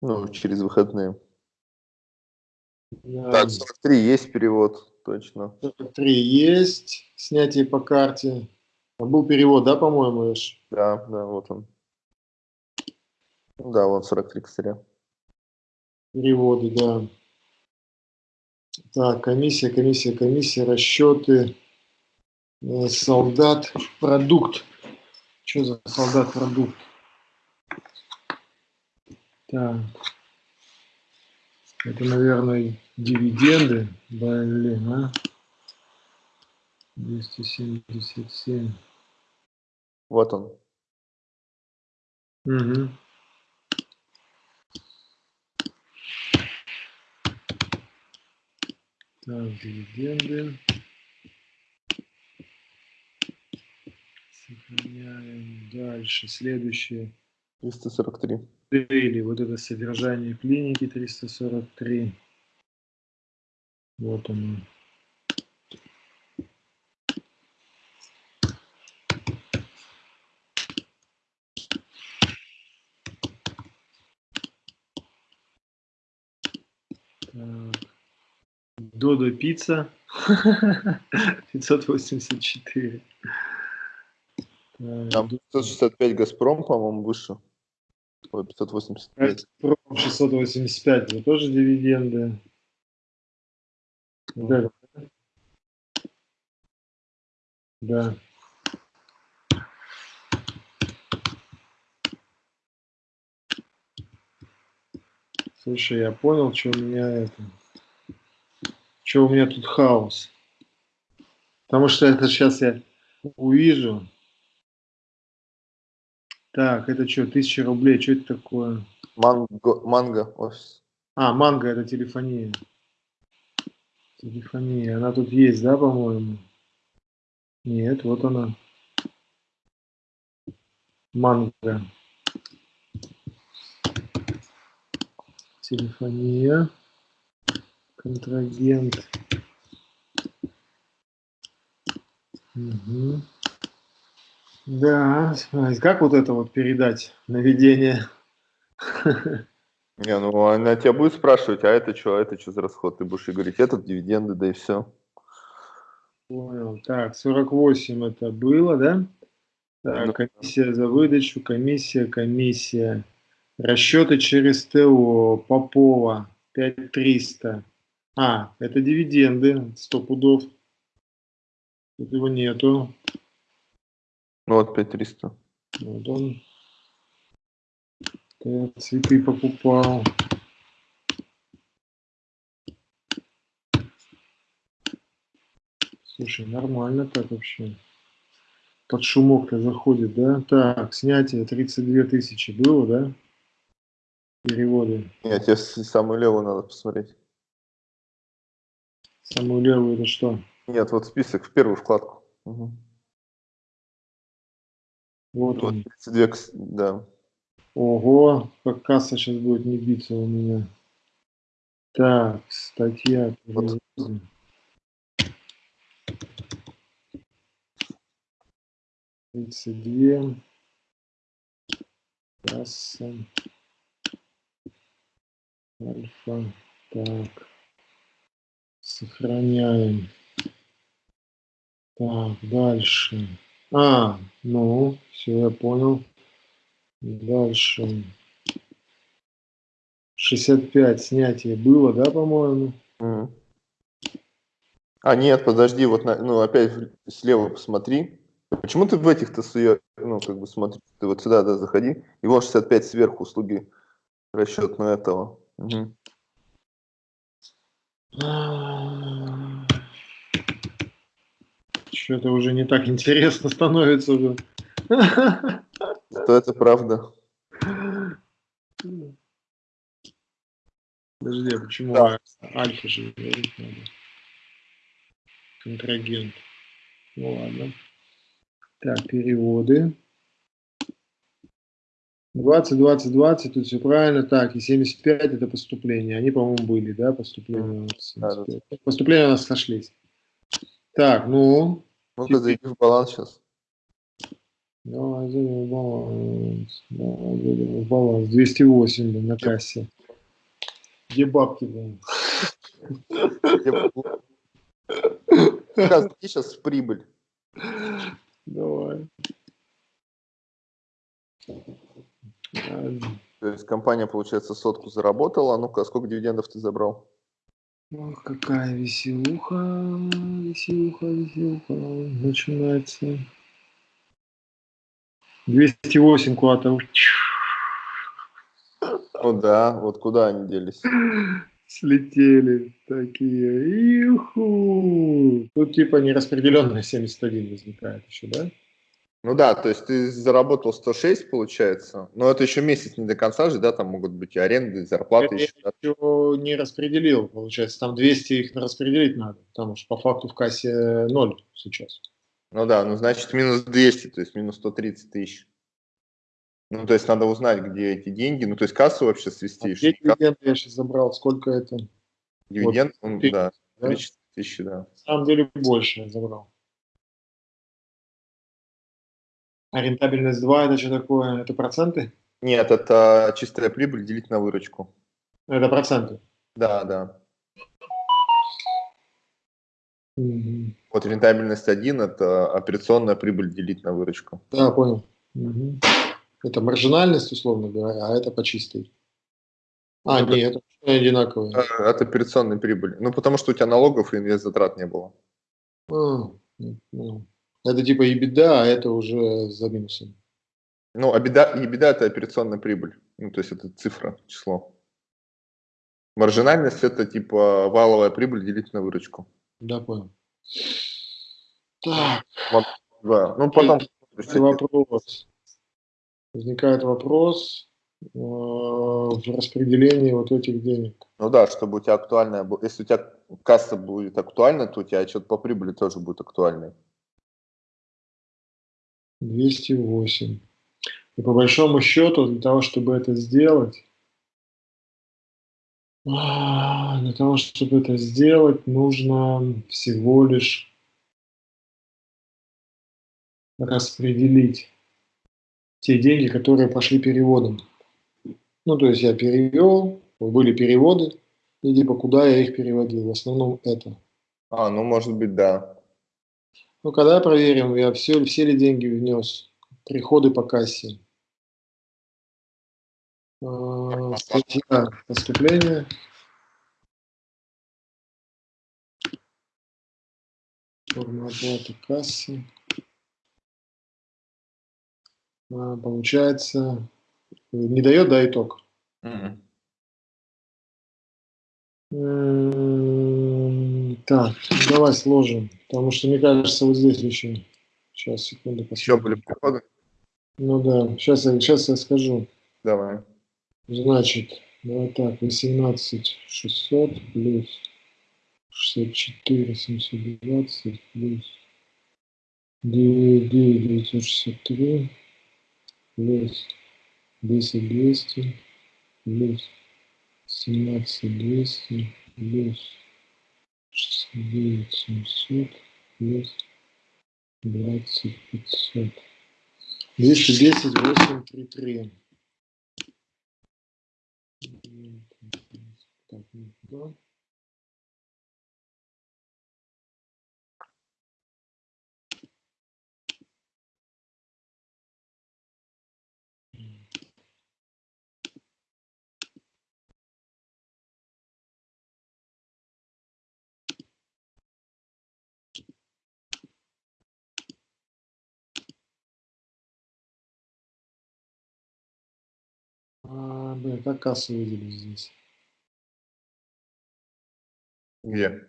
Ну, через выходные. Да. Так, 43 есть перевод, точно. 43 есть, снятие по карте. А Был перевод, да, по-моему, Эш? Да, да, вот он. Да, вот 43 косаря. Переводы, да. Так, комиссия, комиссия, комиссия, расчеты, э, солдат, продукт. Что за солдат, продукт? Так. Это, наверное, дивиденды. Блин, а? 277. Вот он. Угу. Так, дивиденды. Дальше. Следующее. 343. Или вот это содержание клиники 343. Вот оно. Так. Додо пицца 584. Так, Там 565 Газпром, по-моему, выше. Ой, 585. Газпром 685, это тоже дивиденды. Да. Да. Слушай, я понял, что у меня это... Что у меня тут хаос. Потому что это сейчас я увижу. Так, это что, тысяча рублей, что это такое? Манго, манго офис. А, манго это телефония. Телефония. Она тут есть, да, по-моему? Нет, вот она. Манго. Телефония. Контрагент. Мгм. Да, как вот это вот передать наведение? Не, ну она тебя будет спрашивать, а это что, а это что за расход? Ты будешь ей говорить, этот дивиденды, да и все. Понял. Так, 48 это было, да? Ну, Так, комиссия за выдачу, комиссия, комиссия. Расчеты через ТО, Попова, 5300. А, это дивиденды, 100 пудов. Тут его нету. Ну вот 5300. Вот он. Я цветы покупал. Слушай, нормально так вообще. Под шумок-то заходит, да? Так, снятие 32 тысячи было, да? Переводы. Нет, тебе самую левую надо посмотреть. Самую левую это что? Нет, вот список в первую вкладку. Мгм. Вот он. 32, кс- да. Ого, как касса сейчас будет не биться у меня. Так, статья. Вот. Тридцать две. Касса. Альфа. Так. Сохраняем. Так, дальше. А, ну, все, я понял. Дальше. 65 снятие было, да, по-моему? А, нет, подожди, вот, на- ну, опять слева посмотри. Почему ты в этих-то суе, ну, как бы смотри, ты вот сюда, да, заходи, и вот 65 сверху услуги Расчет на этого. Угу. Что-то уже не так интересно становится уже. Что это правда? Подожди, а почему Да. альфа же говорить надо? Контрагент. Ну ладно. Так, переводы. 20, 20, 20, тут все правильно. Так, и 75 это поступление. Они, по-моему, были, да, поступления у нас. Да, да. 75. Поступления у нас сошлись. Так, ну, Ну-ка, зайди в баланс сейчас. давай зайдем в баланс. Давай зайдем в баланс. 208 блин, на кассе. Где бабки, блин? Сейчас, сейчас в прибыль. Давай. А, То есть компания, получается, сотку заработала. А ну-ка, сколько дивидендов ты забрал? Ох, какая веселуха, веселуха, веселуха начинается. 208 куда-то. Ну да, вот куда они делись? Слетели такие. Иху. Тут типа нераспределенная 71 возникает еще, да? Ну да, то есть ты заработал 106, получается. Но это еще месяц не до конца же, да, там могут быть и аренды, и зарплаты Я еще. да. еще не распределил, получается. Там 200 их распределить надо, потому что по факту в кассе 0 сейчас. Ну да, ну значит минус 200, то есть минус 130 тысяч. Ну, то есть надо узнать, где эти деньги. Ну, то есть кассу вообще свести. А где дивиденды я сейчас забрал? Сколько это? дивиденд, ну, ты- да, да? 3 тысячи, да. На самом деле больше я забрал. А рентабельность 2 это что такое? Это проценты? Нет, это чистая прибыль делить на выручку. Это проценты. Да, да. Мгм. Вот рентабельность 1 – это операционная прибыль делить на выручку. Да, понял. Мгм. Это маржинальность, условно говоря, а это по чистой. А, Ну, нет, это одинаковые. Э, От операционной прибыли. Ну, потому что у тебя налогов и инвест-затрат не было. А, ну, это типа и беда, а это уже за минусом. Ну, а беда, и беда – это операционная прибыль. Ну, то есть это цифра, число. Маржинальность – это типа валовая прибыль делить на выручку. Да, понял. Так, Да. Ну, потом... вопрос. Возникает вопрос э, в распределении вот этих денег. Ну да, чтобы у тебя актуальная... Если у тебя касса будет актуальна, то у тебя отчет по прибыли тоже будет актуальный. 208. И по большому счету, для того, чтобы это сделать, а, для того, чтобы это сделать, нужно всего лишь распределить те деньги, которые пошли переводом. Ну, то есть я перевел, были переводы, и типа куда я их переводил. В основном это. А, ну, может быть, да. Ну, когда проверим, я все, все ли деньги внес, приходы по кассе. А, Статья поступления. Форма оплаты кассы. А, Получается, не дает, да, итог. Мгм. М, Так, давай сложим, потому что мне кажется, вот здесь еще. Сейчас, секунду, Еще посмотрим. были приходы? Ну да, сейчас я, сейчас я скажу. Давай. Значит, давай так, 18 600 плюс 64 720 плюс 9 963 плюс 10 200 плюс 17 200 плюс 69 700 плюс 20 500 210 8 3 3 так, ну, А, блин, как кассу выделить здесь? Где?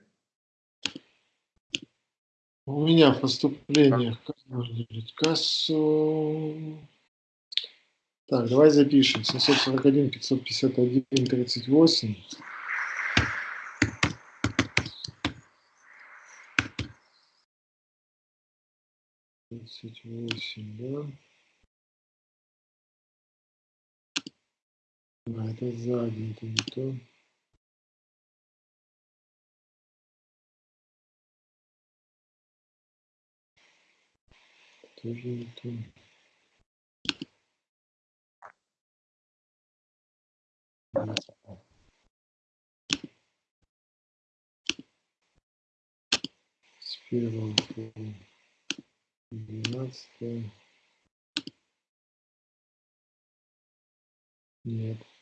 У меня в поступлениях как можно делить кассу? Так, давай запишем. 741, 551, 38. Тридцать восемь, да? А, это сзади, это не то. Тоже не то. С первого по двенадцатое. Нет.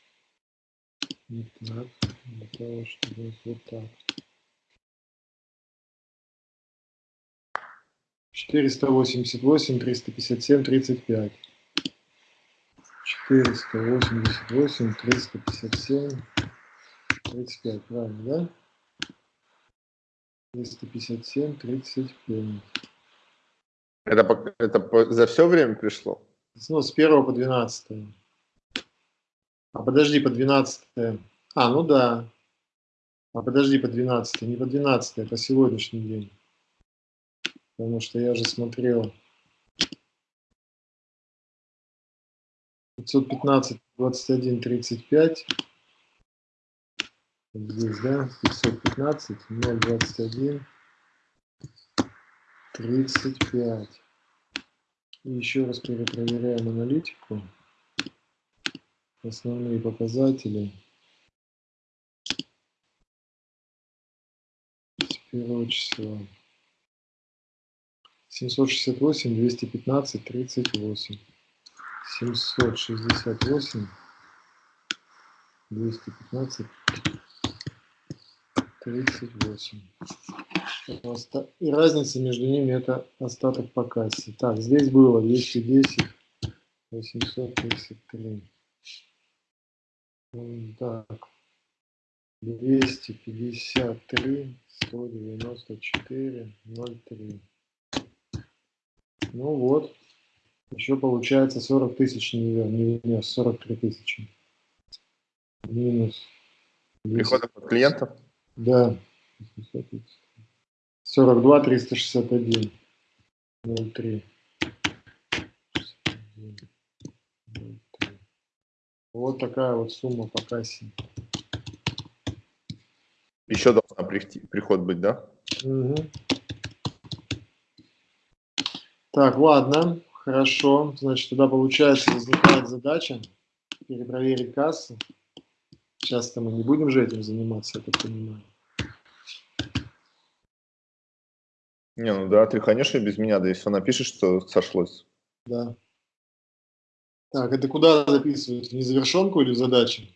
Так. Для того, чтобы вот так. 488, 357, 35. 488, 357, 35. Правильно, да? 357, 35. Это, это за все время пришло? Ну, с 1 по 12. А подожди, по 12. А, ну да. А подожди, по 12. Не по 12, а по сегодняшний день. Потому что я же смотрел. 515, 21, 35. Вот Здесь, да, 515, 021, 35. И еще раз перепроверяем аналитику. Основные показатели. Первого числа. 768, 215, 38. 768, 215, 38. Оста- И разница между ними это остаток по кассе. Так, здесь было 210, 833. Так, 253, 194, 03. Ну вот, еще получается 40 тысяч не, не внес, 43 тысячи. Минус. 200. Приходов от клиентов? Да. 42 361. 03. 61, 03. Вот такая вот сумма по кассе. Еще должна прийти, приход быть, да? Мгм. Так, ладно, хорошо. Значит, тогда получается возникает задача перепроверить кассу. Сейчас-то мы не будем же этим заниматься, я так понимаю. Не, ну да, ты, конечно, без меня, да если он напишет, что сошлось. Да. Так, это куда записывать? В незавершенку или в?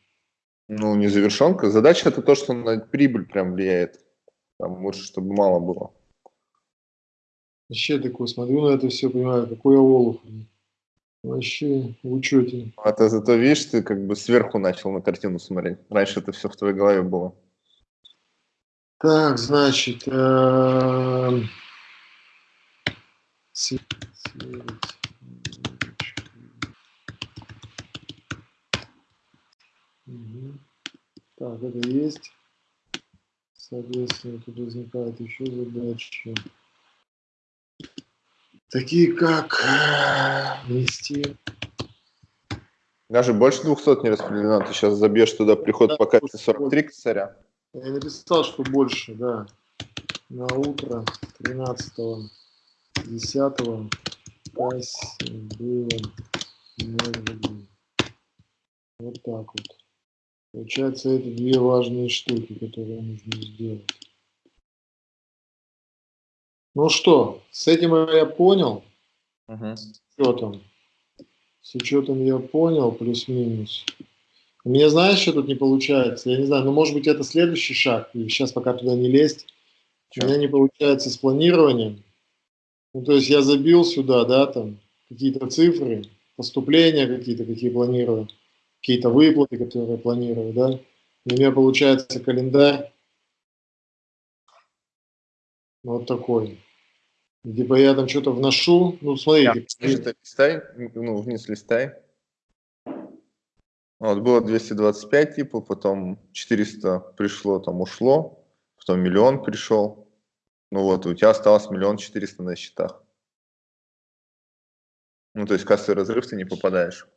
Ну, не завершенка. Задача это то, что на прибыль прям влияет. Там лучше, чтобы мало было. Вообще такой, смотрю на это все, понимаю, какой олух. Вообще в учете. А ты зато, видишь, ты как бы сверху начал на картину смотреть. Раньше это все в твоей голове было. Так, значит, эм, сверить, Так, это есть. Соответственно, тут возникает еще задачи. Такие как э, внести Даже больше 200 не распределено. Ты сейчас забьешь туда приход Да, по карте слушай, 43 косаря. Я написал, что больше, да. На утро 13 10 кассе было 0 рублей. Вот так вот. Получается, это две важные штуки, которые нужно сделать. Ну что, с этим я понял. Мгм. С учетом. С учетом я понял, плюс-минус. У меня знаешь, что тут не получается? Я не знаю, ну может быть это следующий шаг, и сейчас пока туда не лезть. У Чё? меня не получается с планированием. Ну то есть я забил сюда, да, там какие-то цифры, поступления какие-то, какие планирую. Какие-то выплаты, которые я планирую, да. У меня получается календарь вот такой. Либо я там что-то вношу, ну, смотрите. Ниже листай, ну, вниз листай. Вот, было 225 типа, потом 400 пришло, там ушло, потом миллион пришел. Ну вот, у тебя осталось миллион четыреста на счетах. Ну, то есть кассовый разрыв ты не попадаешь.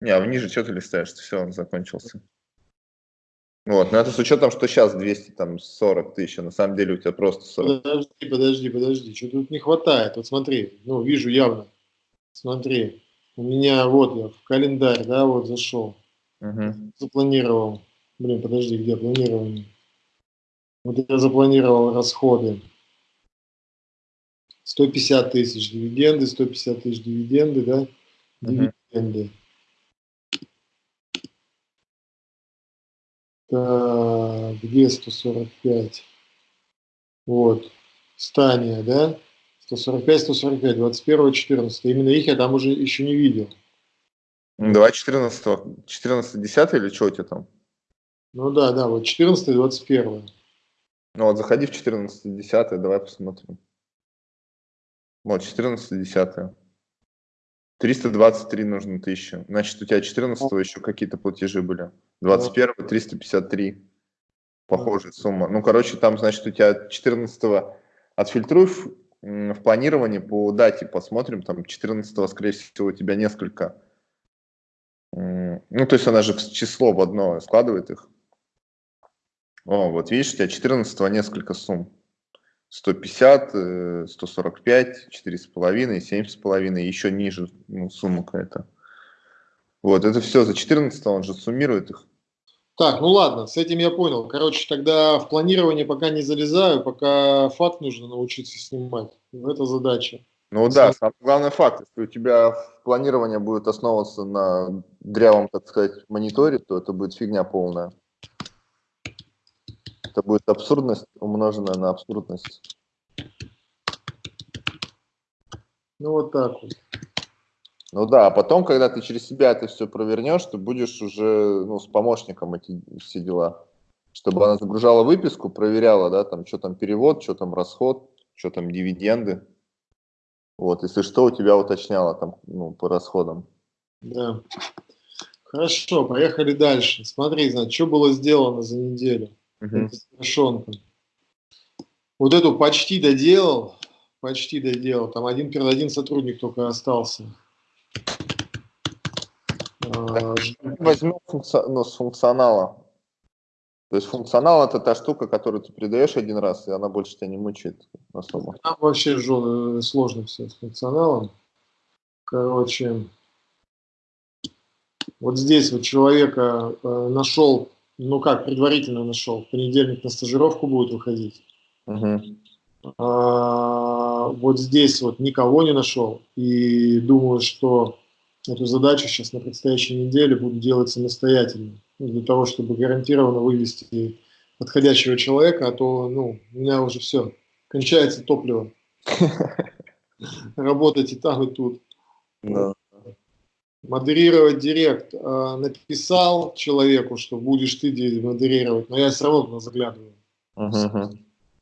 Не, а ниже что ты листаешь? Все, он закончился. Вот, но это с учетом, что сейчас 240 тысяч, а на самом деле у тебя просто 40. Подожди, подожди, подожди, что тут не хватает? Вот смотри, ну, вижу явно. Смотри, у меня вот я в календарь, да, вот зашел. Угу. Запланировал. Блин, подожди, где планирование? Вот я запланировал расходы. 150 тысяч дивиденды, 150 тысяч дивиденды, да? Дивиденды. Так, где 145? Вот, Стания, да? 145, 145, 21, 14. Именно их я там уже еще не видел. Давай 14, 14, 10 или что у тебя там? Ну да, да, вот 14 и 21. Ну вот заходи в 14, 10, давай посмотрим. Вот, 14, 10. 323 нужно тысячи. Значит, у тебя 14 еще какие-то платежи были. 21 353. Похожая сумма. Ну, короче, там, значит, у тебя 14 отфильтруй в, в планировании по дате посмотрим. Там 14 скорее всего, у тебя несколько. Ну, то есть она же число в одно складывает их. О, вот видишь, у тебя 14 несколько сумм. 150, 145, 4,5, 7,5, еще ниже ну, сумма какая-то. Вот, это все за 14 он же суммирует их. Так, ну ладно, с этим я понял. Короче, тогда в планирование пока не залезаю, пока факт нужно научиться снимать. Это задача. Ну да, самый главный факт, если у тебя планирование будет основываться на дрявом, так сказать, мониторе, то это будет фигня полная. Это будет абсурдность, умноженная на абсурдность. Ну вот так вот. Ну да, а потом, когда ты через себя это все провернешь, ты будешь уже ну, с помощником эти все дела. Чтобы она загружала выписку, проверяла, да, там, что там перевод, что там расход, что там дивиденды. Вот, если что, у тебя уточняла там, ну, по расходам. Да. Хорошо, поехали дальше. Смотри, значит, что было сделано за неделю. Угу. Совершенка. Вот эту почти доделал, почти доделал. Там один перед один сотрудник только остался. А, возьмем функци... ну, с функционала. То есть функционал это та штука, которую ты передаешь один раз, и она больше тебя не мучает особо. Там вообще жё... сложно все с функционалом. Короче, вот здесь вот человека э, нашел ну как, предварительно нашел. В понедельник на стажировку будет выходить. Угу. А, вот здесь вот никого не нашел. И думаю, что эту задачу сейчас на предстоящей неделе буду делать самостоятельно. Ну, для того, чтобы гарантированно вывести подходящего человека, а то ну, у меня уже все, кончается топливо. Работать и там, и тут модерировать директ. Э, написал человеку, что будешь ты модерировать, но я все равно заглядываю.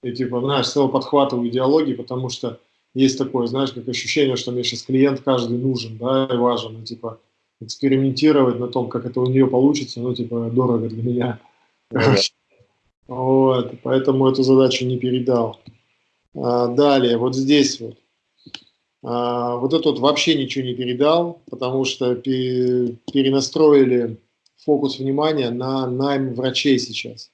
И типа, знаешь, все подхватываю идеологии, потому что есть такое, знаешь, как ощущение, что мне сейчас клиент каждый нужен, да, и важен, ну, типа, экспериментировать на том, как это у нее получится, ну, типа, дорого для меня. Uh -huh. Вот, поэтому эту задачу не передал. А, далее, вот здесь вот. А, вот этот вот вообще ничего не передал, потому что перенастроили фокус внимания на найм врачей сейчас.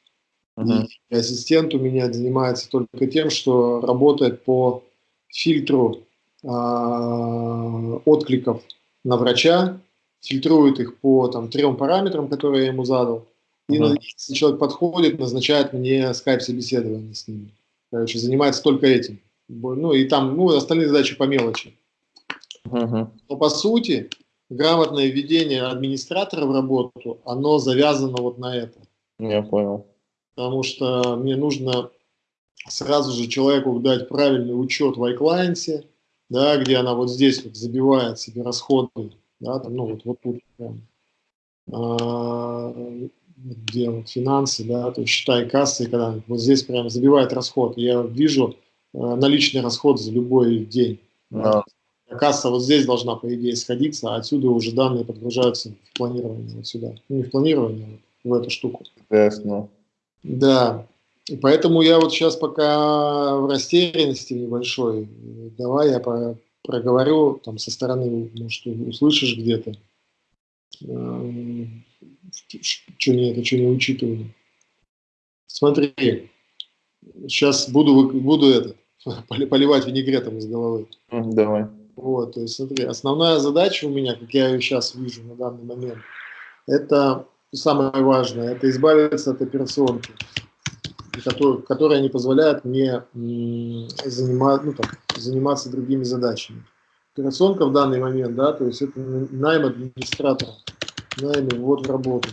Uh-huh. И ассистент у меня занимается только тем, что работает по фильтру а, откликов на врача, фильтрует их по там, трем параметрам, которые я ему задал. И uh-huh. если человек подходит, назначает мне скайп-собеседование с ним. Короче, занимается только этим. Ну и там, ну, остальные задачи по мелочи. Угу. Но по сути, грамотное введение администратора в работу, оно завязано вот на это. Я понял. Потому что мне нужно сразу же человеку дать правильный учет в iClient, да, где она вот здесь вот забивает себе расходы, да, там, ну вот, вот тут прям. а, где вот финансы, да, то есть считай кассы, когда вот здесь прям забивает расход, я вижу а, наличный расход за любой день. Да. Касса вот здесь должна, по идее, сходиться, а отсюда уже данные подгружаются в планирование вот сюда. Ну, не в планирование, а в эту штуку. Ясно. Да, и поэтому я вот сейчас пока в растерянности небольшой. Давай я по проговорю там со стороны, может, услышишь где-то. Эм, что не это, что не учитывали. Смотри, сейчас буду, буду это, поливать винегретом из головы. Давай. Вот, то есть смотри, основная задача у меня, как я ее сейчас вижу на данный момент, это самое важное, это избавиться от операционки, которая, которая не позволяет мне занимать, ну, так, заниматься другими задачами. Операционка в данный момент, да, то есть это найм администратора, найм вот в работу.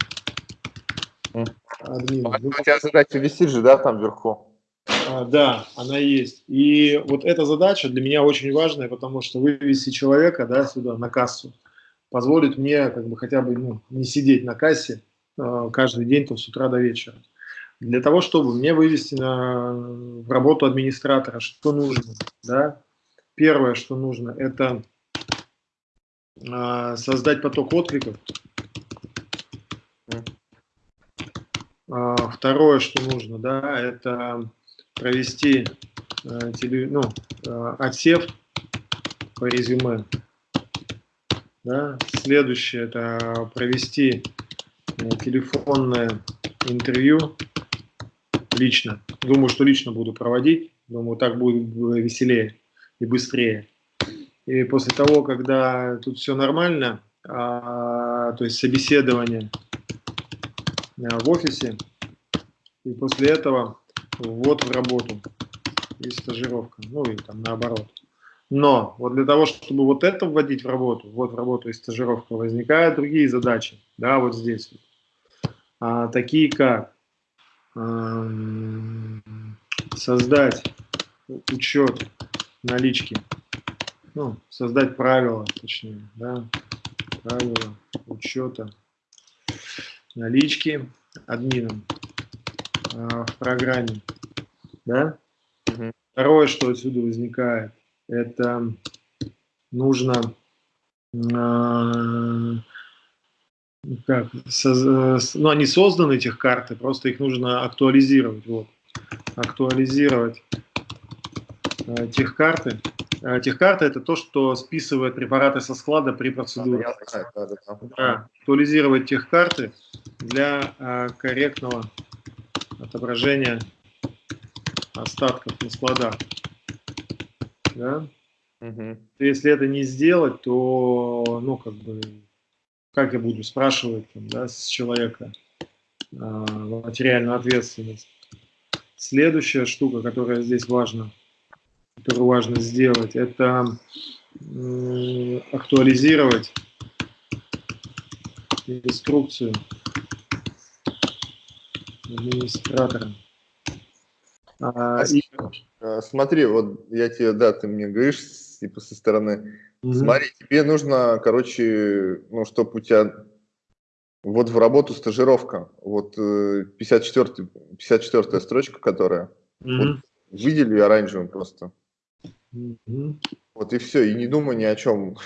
Админ. У тебя задача висит же, да, там вверху? А, да, она есть. И вот эта задача для меня очень важная, потому что вывести человека да, сюда, на кассу, позволит мне как бы хотя бы ну, не сидеть на кассе э, каждый день то с утра до вечера. Для того, чтобы мне вывести на, работу администратора, что нужно? Да? Первое, что нужно, это э, создать поток откликов. Э, второе, что нужно, да, это провести э, ну, э, отсев по резюме. Да. Следующее – это провести э, телефонное интервью лично. Думаю, что лично буду проводить. Думаю, так будет веселее и быстрее. И после того, когда тут все нормально, а, то есть собеседование а, в офисе, и после этого ввод в работу и стажировка, ну и там наоборот. Но вот для того, чтобы вот это вводить в работу, вот в работу и стажировка, возникают другие задачи, да, вот здесь. А, такие как создать учет налички, ну, создать правила, точнее, да, правила учета налички админом а, в программе. Да? Угу. Второе, что отсюда возникает, это нужно э, как, соз, ну, они созданы, этих карты, просто их нужно актуализировать. Вот. Актуализировать э, тех карты. Э, техкарта – это то, что списывает препараты со склада при процедуре. Да, да, да, да. Актуализировать техкарты для э, корректного отображения остатков на складах. Да? Угу. Если это не сделать, то, ну, как бы, как я буду спрашивать там, да, с человека э, материальную ответственность. Следующая штука, которая здесь важна, которую важно сделать, это актуализировать инструкцию администратором. А, и... А, смотри, вот я тебе, да, ты мне говоришь, типа, со стороны, угу. смотри, тебе нужно, короче, ну, чтобы у тебя вот в работу стажировка, вот 54, э, 54 строчка, которая, угу. вот, выдели оранжевым просто. Угу. Вот и все, и не думай ни о чем.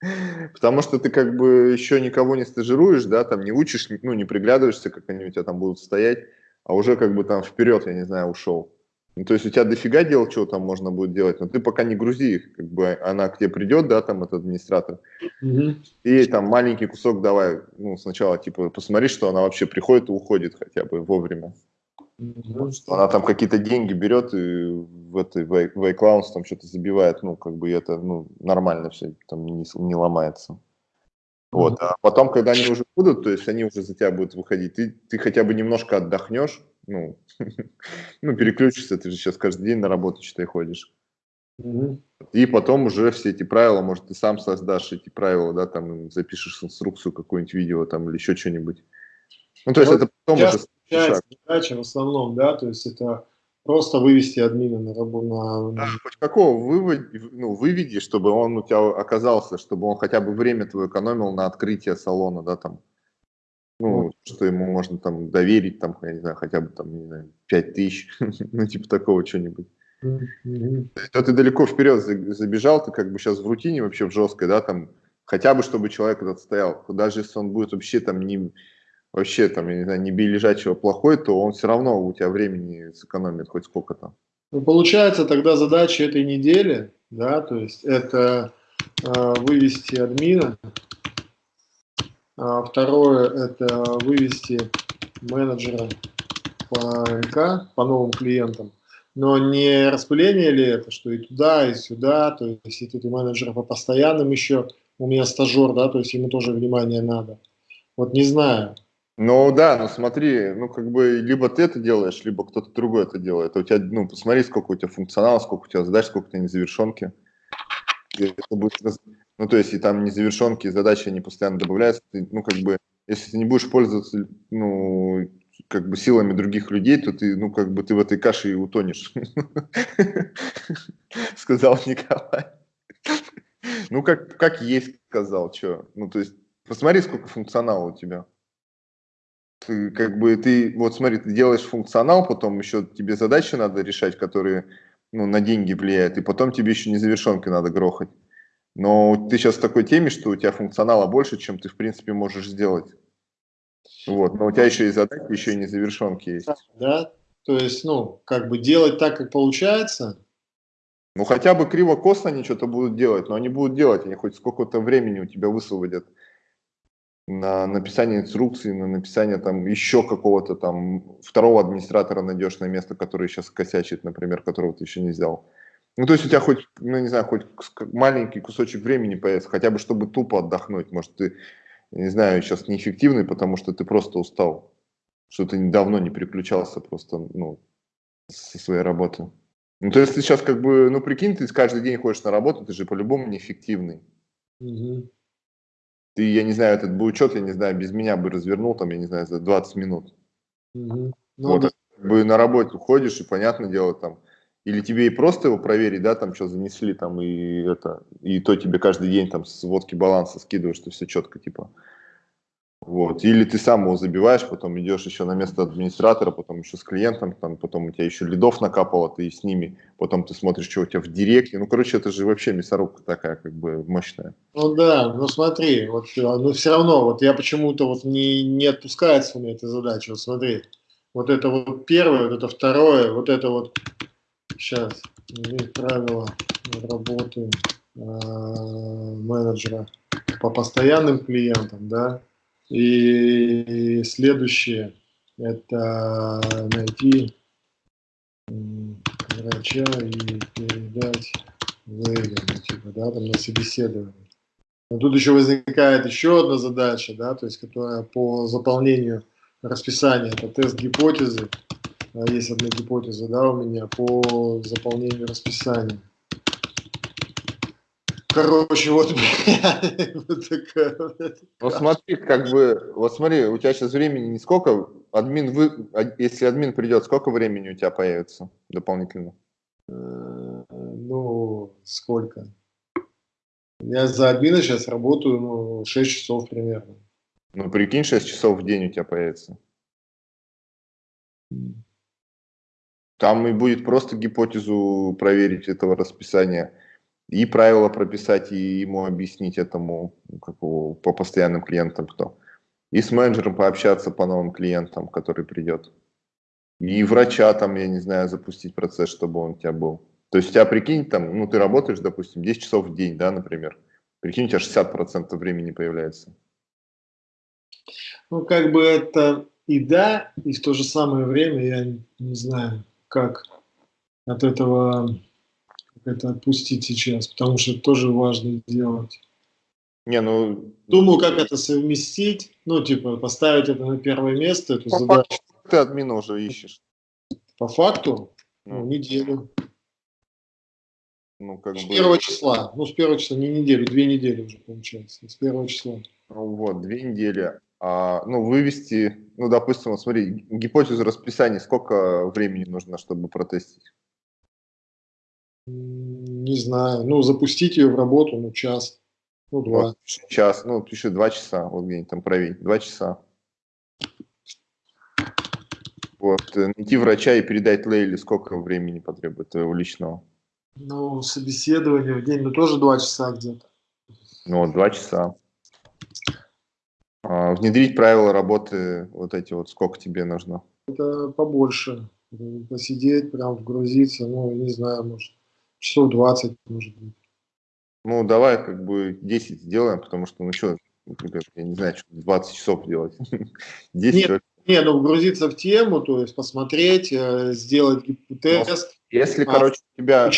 Потому что ты как бы еще никого не стажируешь, да, там не учишь, ну, не приглядываешься, как они у тебя там будут стоять, а уже как бы там вперед, я не знаю, ушел. Ну, то есть у тебя дофига дел, чего там можно будет делать, но ты пока не грузи их, как бы она к тебе придет, да, там этот администратор, угу. и там маленький кусок давай, ну, сначала, типа, посмотри, что она вообще приходит и уходит хотя бы вовремя. Угу. Что она там какие-то деньги берет и в этой в iCloud там что-то забивает, ну, как бы это, ну, нормально все, там не, не ломается. Вот, а потом, когда они уже будут, то есть они уже за тебя будут выходить, ты, ты хотя бы немножко отдохнешь, ну, ну, переключишься, ты же сейчас каждый день на работу, считай, ходишь. И потом уже все эти правила, может, ты сам создашь эти правила, да, там запишешь инструкцию, какое-нибудь видео там или еще что-нибудь. Ну, то есть вот это потом уже задача в основном, да, то есть это просто вывести админа на работу. На... Да, хоть какого выводи, ну, выведи, чтобы он у тебя оказался, чтобы он хотя бы время твое экономил на открытие салона, да, там. Что ему можно там доверить, там, я не знаю, хотя бы там, не знаю, 5 тысяч, ну, типа такого что-нибудь. Mm-hmm. То ты далеко вперед забежал, ты как бы сейчас в рутине вообще в жесткой, да, там, хотя бы чтобы человек этот стоял, даже если он будет вообще там не, вообще там, я не знаю, не бей лежачего плохой, то он все равно у тебя времени сэкономит хоть сколько-то. Ну, получается, тогда задача этой недели, да, то есть это э, вывести админа, второе это вывести менеджера по МК, по новым клиентам, но не распыление ли это, что и туда, и сюда, то есть и тут и менеджера по постоянным еще, у меня стажер, да, то есть ему тоже внимание надо. Вот не знаю, ну да, ну смотри, ну как бы либо ты это делаешь, либо кто-то другой это делает. У тебя, ну посмотри, сколько у тебя функционала, сколько у тебя задач, сколько у тебя незавершенки. будет, ну то есть и там незавершенки, задачи, они постоянно добавляются. Ты, ну как бы, если ты не будешь пользоваться, ну как бы силами других людей, то ты, ну как бы ты в этой каше и утонешь. Сказал Николай. Ну как, как есть сказал, что. Ну то есть посмотри, сколько функционала у тебя ты, как бы ты, вот смотри, ты делаешь функционал, потом еще тебе задачи надо решать, которые ну, на деньги влияют, и потом тебе еще незавершенки надо грохать. Но ты сейчас в такой теме, что у тебя функционала больше, чем ты, в принципе, можешь сделать. Вот, но у тебя еще и задачи, еще и незавершенки есть. Да, то есть, ну, как бы делать так, как получается. Ну, хотя бы криво-косно они что-то будут делать, но они будут делать, они хоть сколько-то времени у тебя высвободят на написание инструкции, на написание там еще какого-то там второго администратора найдешь на место, который сейчас косячит, например, которого ты еще не взял. Ну, то есть у тебя хоть, ну, не знаю, хоть маленький кусочек времени появится, хотя бы чтобы тупо отдохнуть. Может, ты, не знаю, сейчас неэффективный, потому что ты просто устал, что ты давно не переключался просто, ну, со своей работы. Ну, то есть ты сейчас как бы, ну, прикинь, ты каждый день ходишь на работу, ты же по-любому неэффективный. Угу. Ты, я не знаю, этот бы учет, я не знаю, без меня бы развернул, там, я не знаю, за 20 минут. Угу. Ну, вот, да. бы на работу ходишь, и понятное дело, там, или тебе и просто его проверить, да, там, что занесли, там, и это, и то тебе каждый день, там, сводки баланса скидываешь, что все четко, типа. Вот. Или ты сам его забиваешь, потом идешь еще на место администратора, потом еще с клиентом, там, потом у тебя еще лидов накапало, ты с ними, потом ты смотришь, что у тебя в директе. Ну, короче, это же вообще мясорубка такая, как бы, мощная. Ну да, ну смотри, вот, ну все равно, вот я почему-то вот не, не отпускается у меня эта задача, вот смотри, вот это вот первое, вот это второе, вот это вот, сейчас, правила работы э, менеджера по постоянным клиентам, да, и следующее – это найти врача и передать Вейгану, типа, да, там на собеседование. Но тут еще возникает еще одна задача, да, то есть, которая по заполнению расписания, это тест гипотезы. Есть одна гипотеза, да, у меня по заполнению расписания. Короче, вот, вот такая. Ну смотри, как бы, вот смотри, у тебя сейчас времени не сколько, админ, вы, а, если админ придет, сколько времени у тебя появится дополнительно? Э, ну, сколько? Я за админа сейчас работаю, ну, 6 часов примерно. Ну, прикинь, 6 часов в день у тебя появится. Там и будет просто гипотезу проверить этого расписания и правила прописать, и ему объяснить этому как его, по постоянным клиентам кто. И с менеджером пообщаться по новым клиентам, который придет. И врача там, я не знаю, запустить процесс, чтобы он у тебя был. То есть у тебя, прикинь, там, ну ты работаешь, допустим, 10 часов в день, да, например. Прикинь, у тебя 60% времени появляется. Ну, как бы это и да, и в то же самое время я не знаю, как от этого это отпустить сейчас, потому что это тоже важно делать. Не, ну... Думаю, как это совместить, ну, типа, поставить это на первое место, эту По задачу. Факту ты админа уже ищешь. По факту? Ну, ну неделю. Ну, как с бы... первого числа. Ну, с первого числа, не неделю, две недели уже получается. С первого числа. Ну, вот, две недели. А, ну, вывести, ну, допустим, вот смотри, гипотезу расписания, сколько времени нужно, чтобы протестить? Не знаю. Ну, запустить ее в работу, ну, час. Ну, два. Вот, час, ну, еще два часа, вот где-нибудь там проверить. Два часа. Вот, э, найти врача и передать Лейли сколько времени потребует твоего личного? Ну, собеседование в день, ну, тоже два часа где-то. Ну, вот, два часа. А, внедрить правила работы, вот эти вот, сколько тебе нужно? Это побольше. Посидеть, прям вгрузиться, ну, не знаю, может, часов 20, может быть. Ну, давай как бы 10 сделаем, потому что, ну что, я не знаю, что 20 часов делать. 10 Нет, не, ну вгрузиться в тему, то есть посмотреть, э, сделать тест. Если, а, короче, у тебя...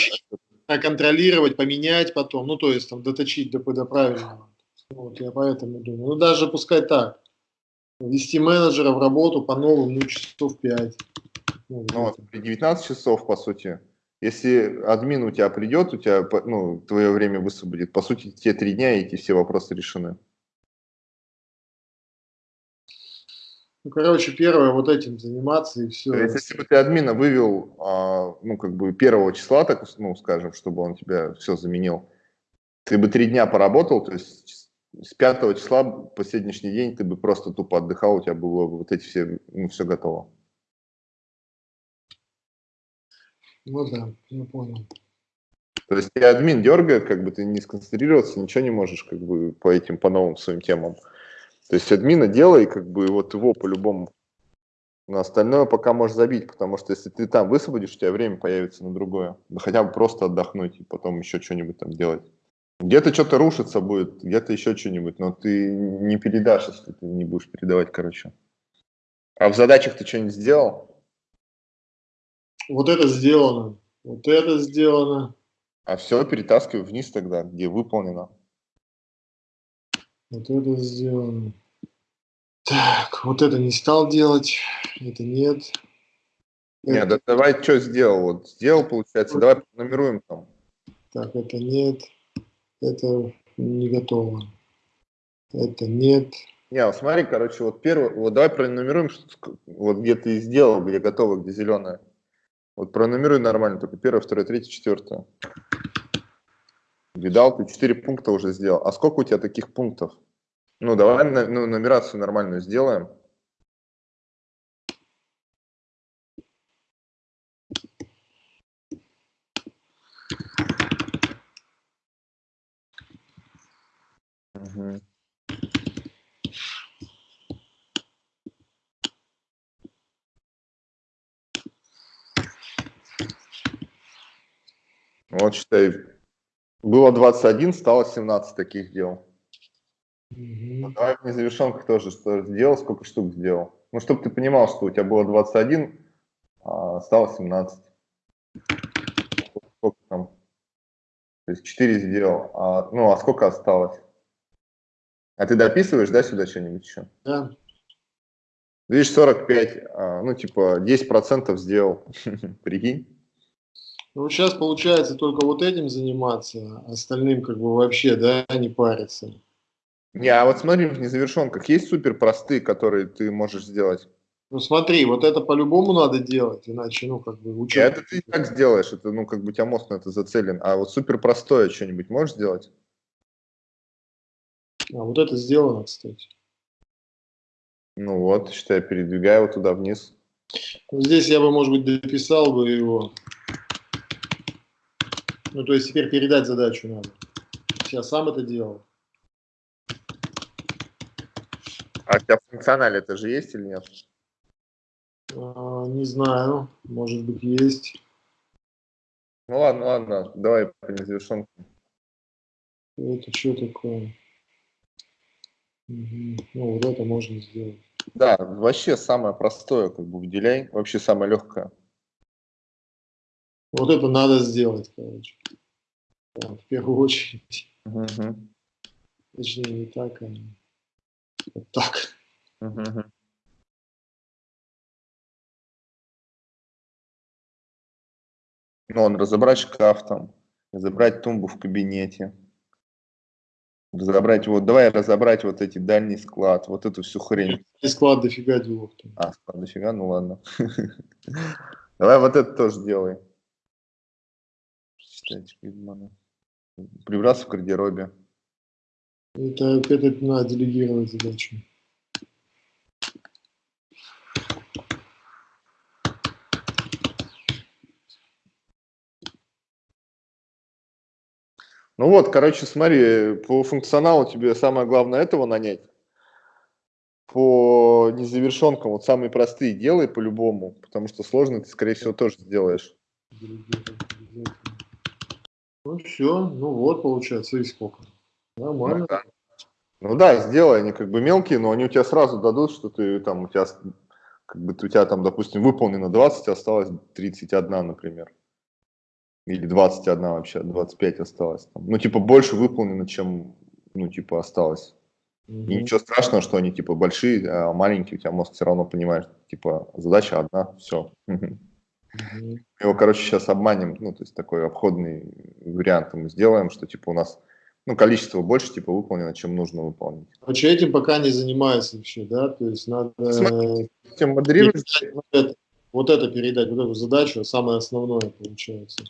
Контролировать, поменять потом, ну то есть там доточить до, до правильного. Вот, я поэтому думаю. Ну даже пускай так. Вести менеджера в работу по новым, ну часов 5. Ну, ну вот, 19 часов, по сути. Если админ у тебя придет, у тебя ну, твое время высвободит, по сути, те три дня эти все вопросы решены. Ну, короче, первое, вот этим заниматься и все. есть, если бы ты админа вывел, а, ну, как бы первого числа, так, ну, скажем, чтобы он тебя все заменил, ты бы три дня поработал, то есть с пятого числа по сегодняшний день ты бы просто тупо отдыхал, у тебя было бы вот эти все, ну, все готово. Ну да, я понял. То есть тебя админ дергает, как бы ты не сконцентрироваться, ничего не можешь, как бы по этим, по новым своим темам. То есть админа делай, как бы вот его по-любому. На остальное пока можешь забить, потому что если ты там высвободишь, у тебя время появится на другое. Да хотя бы просто отдохнуть и потом еще что-нибудь там делать. Где-то что-то рушиться будет, где-то еще что-нибудь, но ты не передашь, если ты не будешь передавать, короче. А в задачах ты что-нибудь сделал? Вот это сделано, вот это сделано. А все перетаскивай вниз тогда, где выполнено. Вот это сделано. Так, вот это не стал делать, это нет. Нет, да давай что сделал? Вот сделал, получается, давай пронумеруем там. Так, это нет, это не готово. Это нет. Не, смотри, короче, вот первый, вот давай пронумеруем, вот где ты сделал, где готово, где зеленое. Вот пронумеруй нормально, только первое, второе, третье, четвертое. Видал, ты четыре пункта уже сделал. А сколько у тебя таких пунктов? Ну, давай ну, нумерацию нормальную сделаем. Угу. Вот считай, было 21, стало 17 таких дел. Угу. Давай в незавершенках тоже что сделал, сколько штук сделал. Ну, чтобы ты понимал, что у тебя было 21, а стало 17. Сколько там? То есть 4 сделал. А, ну, а сколько осталось? А ты дописываешь, да, сюда что-нибудь еще? Да. Видишь, 45, а, ну, типа, 10% сделал. Прикинь. Ну, сейчас получается только вот этим заниматься, а остальным как бы вообще, да, не париться. Не, а вот смотри, в незавершенках есть супер простые, которые ты можешь сделать? Ну смотри, вот это по-любому надо делать, иначе, ну, как бы учить. Это ты как сделаешь, это, ну, как бы у тебя мозг на это зацелен. А вот супер простое что-нибудь можешь сделать? А вот это сделано, кстати. Ну вот, считай, передвигаю его туда вниз. Здесь я бы, может быть, дописал бы его. Ну, то есть теперь передать задачу надо. Я сам это делал. А у тебя функционале это же есть или нет? А, не знаю, может быть есть. Ну ладно, ладно, давай по незавершенке. Это что такое? Угу. Ну, вот это можно сделать. Да, вообще самое простое, как бы выделяй, вообще самое легкое. Вот это надо сделать, короче. Да, в первую очередь. Угу. Точнее, не так, а вот так. Угу. Ну, он разобрать шкаф там, разобрать тумбу в кабинете, разобрать, вот, давай разобрать вот эти дальний склад, вот эту всю хрень. И склад дофига делов. А, склад дофига, ну ладно. Давай вот это тоже делай. Прибраться в гардеробе. Это, это надо делегировать задачу. Ну вот, короче, смотри, по функционалу тебе самое главное этого нанять. По незавершенкам вот самые простые делай по-любому, потому что сложно ты, скорее всего, тоже сделаешь. Ну все, ну вот получается, и сколько. Нормально. Ну да. ну да, сделай, они как бы мелкие, но они у тебя сразу дадут, что ты там, у тебя, как бы у тебя там, допустим, выполнено 20, осталось 31, например. Или 21 вообще, 25 осталось. Там. Ну, типа, больше выполнено, чем, ну, типа, осталось. Mm-hmm. И ничего страшного, что они, типа, большие, а маленькие, у тебя мозг все равно понимает, типа, задача одна, все. Mm-hmm. Его, короче, сейчас обманем, ну, то есть такой обходный вариант мы сделаем, что, типа, у нас, ну, количество больше, типа, выполнено, чем нужно выполнить. Короче, этим пока не занимается вообще, да? То есть надо... Смотрите, модерировать... Вот это, вот это передать, вот эту задачу, самое основное получается.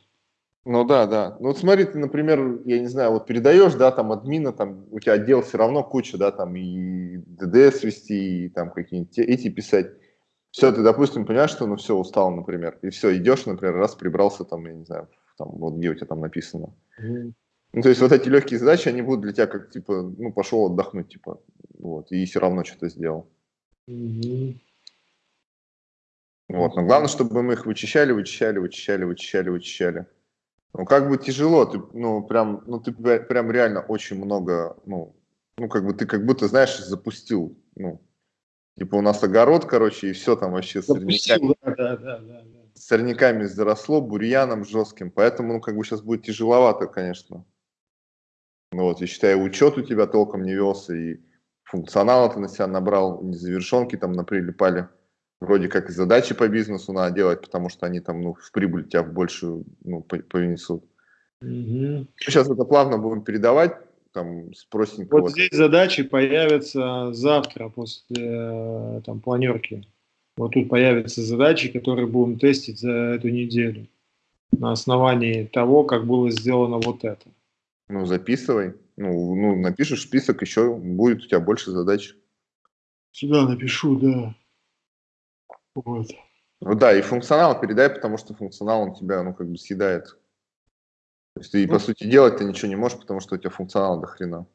Ну да, да. Ну вот смотри, ты, например, я не знаю, вот передаешь, да, там админа, там у тебя отдел все равно куча, да, там и ДДС вести, и там какие-нибудь эти писать. Все, ты, допустим, понимаешь, что ну все, устал, например, и все, идешь, например, раз прибрался там, я не знаю, там, вот где у тебя там написано. Mm. Ну, то есть вот эти легкие задачи, они будут для тебя как, типа, ну, пошел отдохнуть, типа, вот, и все равно что-то сделал. Mm-hmm. Вот, но главное, чтобы мы их вычищали, вычищали, вычищали, вычищали, вычищали. Ну, как бы тяжело, ты, ну, прям, ну, ты прям реально очень много, ну, ну, как бы ты как будто, знаешь, запустил, ну, типа у нас огород, короче, и все там вообще сорняками, да, да, да, да. сорняками заросло, бурьяном жестким, поэтому, ну, как бы сейчас будет тяжеловато, конечно. Ну, вот, я считаю, учет у тебя толком не велся, и функционал ты на себя набрал, незавершенки там наприлипали вроде как и задачи по бизнесу надо делать, потому что они там, ну, в прибыль тебя в большую, ну, повнесут. Угу. Сейчас это плавно будем передавать, там, с простенького. Вот здесь задачи появятся завтра после э, там, планерки. Вот тут появятся задачи, которые будем тестить за эту неделю на основании того, как было сделано вот это. Ну, записывай. Ну, ну напишешь список, еще будет у тебя больше задач. Сюда напишу, да. Вот. Ну да, и функционал передай, потому что функционал он тебя, ну, как бы съедает. То есть ты, ну, по сути, делать ты ничего не можешь, потому что у тебя функционал до хрена.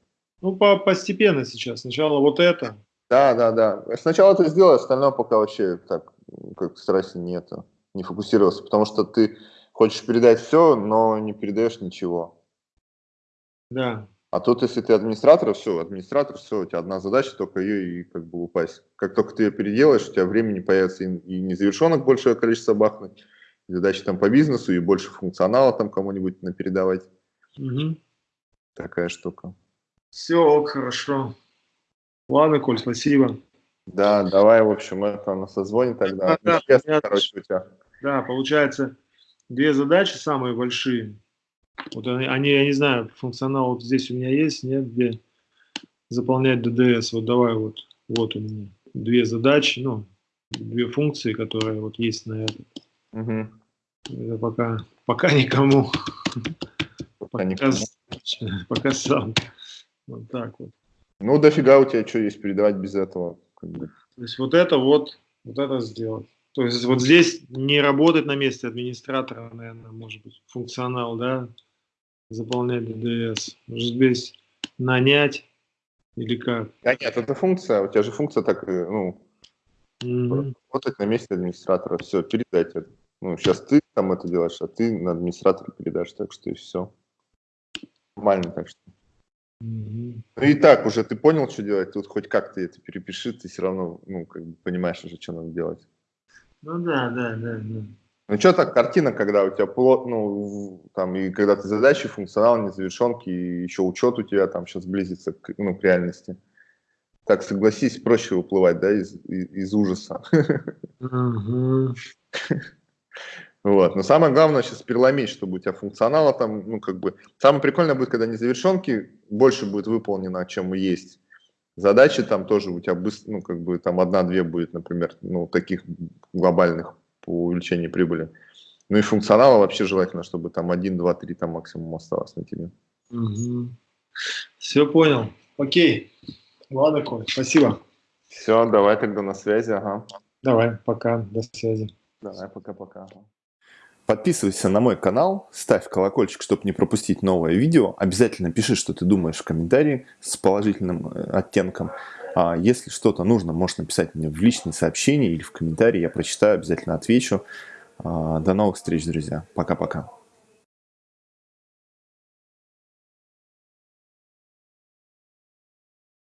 Ну, по постепенно сейчас. Сначала вот это. Да, да, да. Сначала это сделай, остальное пока вообще так, как старайся не это, не фокусироваться, потому что ты хочешь передать все, но не передаешь ничего. Да. А тут, если ты администратор, все, администратор, все, у тебя одна задача, только ее и как бы упасть. Как только ты ее переделаешь, у тебя времени появится и, и незавершенных большее количество бахнуть, и задачи там по бизнесу, и больше функционала там кому-нибудь напередавать. Угу. Такая штука. Все, хорошо. Ладно, Коль, спасибо. Да, давай, в общем, это на созвоне тогда. Да, да, короче, у тебя. да, получается, две задачи самые большие – вот они, они, я не знаю, функционал вот здесь у меня есть, нет, где заполнять DDS. Вот давай вот, вот у меня две задачи, ну, две функции, которые вот есть на этом. Угу. Это пока, пока никому. Пока, никому. пока сам. Вот так вот. Ну, дофига у тебя что есть передавать без этого? Как бы. То есть вот это вот, вот это сделать. То есть вот здесь не работать на месте администратора, наверное, может быть, функционал, да, заполнять DDS? Может здесь нанять или как? Да нет, это функция, у тебя же функция так, э, ну, mm-hmm. работать на месте администратора, все, передать это. Ну, сейчас ты там это делаешь, а ты на администратора передашь, так что и все. Нормально, так что. Mm-hmm. Ну и так уже ты понял, что делать, тут хоть как ты это перепиши, ты все равно, ну, как бы понимаешь уже, что надо делать. Ну да, да, да, да. Ну, что так, картина, когда у тебя плот, ну, там, и когда ты задачи, функционал, незавершенки, и еще учет у тебя там сейчас близится к, ну, к реальности. Так, согласись, проще уплывать, да, из, из, из ужаса. Вот. Но самое главное сейчас переломить, чтобы у тебя функционала там, ну, как бы... Самое прикольное будет, когда незавершенки больше будет выполнено, чем есть. Задачи там тоже у тебя быстро, ну, как бы там одна-две будет, например, ну, таких глобальных по увеличению прибыли. Ну и функционала вообще желательно, чтобы там 1, 2, 3 там максимум осталось на тебе. Угу. Все понял. Окей. Ладно, Коль, спасибо. Все, давай тогда на связи, ага. Давай, пока, до связи. Давай, пока-пока. Подписывайся на мой канал, ставь колокольчик, чтобы не пропустить новое видео. Обязательно пиши, что ты думаешь в комментарии с положительным э, оттенком. А если что-то нужно, можешь написать мне в личные сообщения или в комментарии. Я прочитаю, обязательно отвечу. А, до новых встреч, друзья. Пока-пока.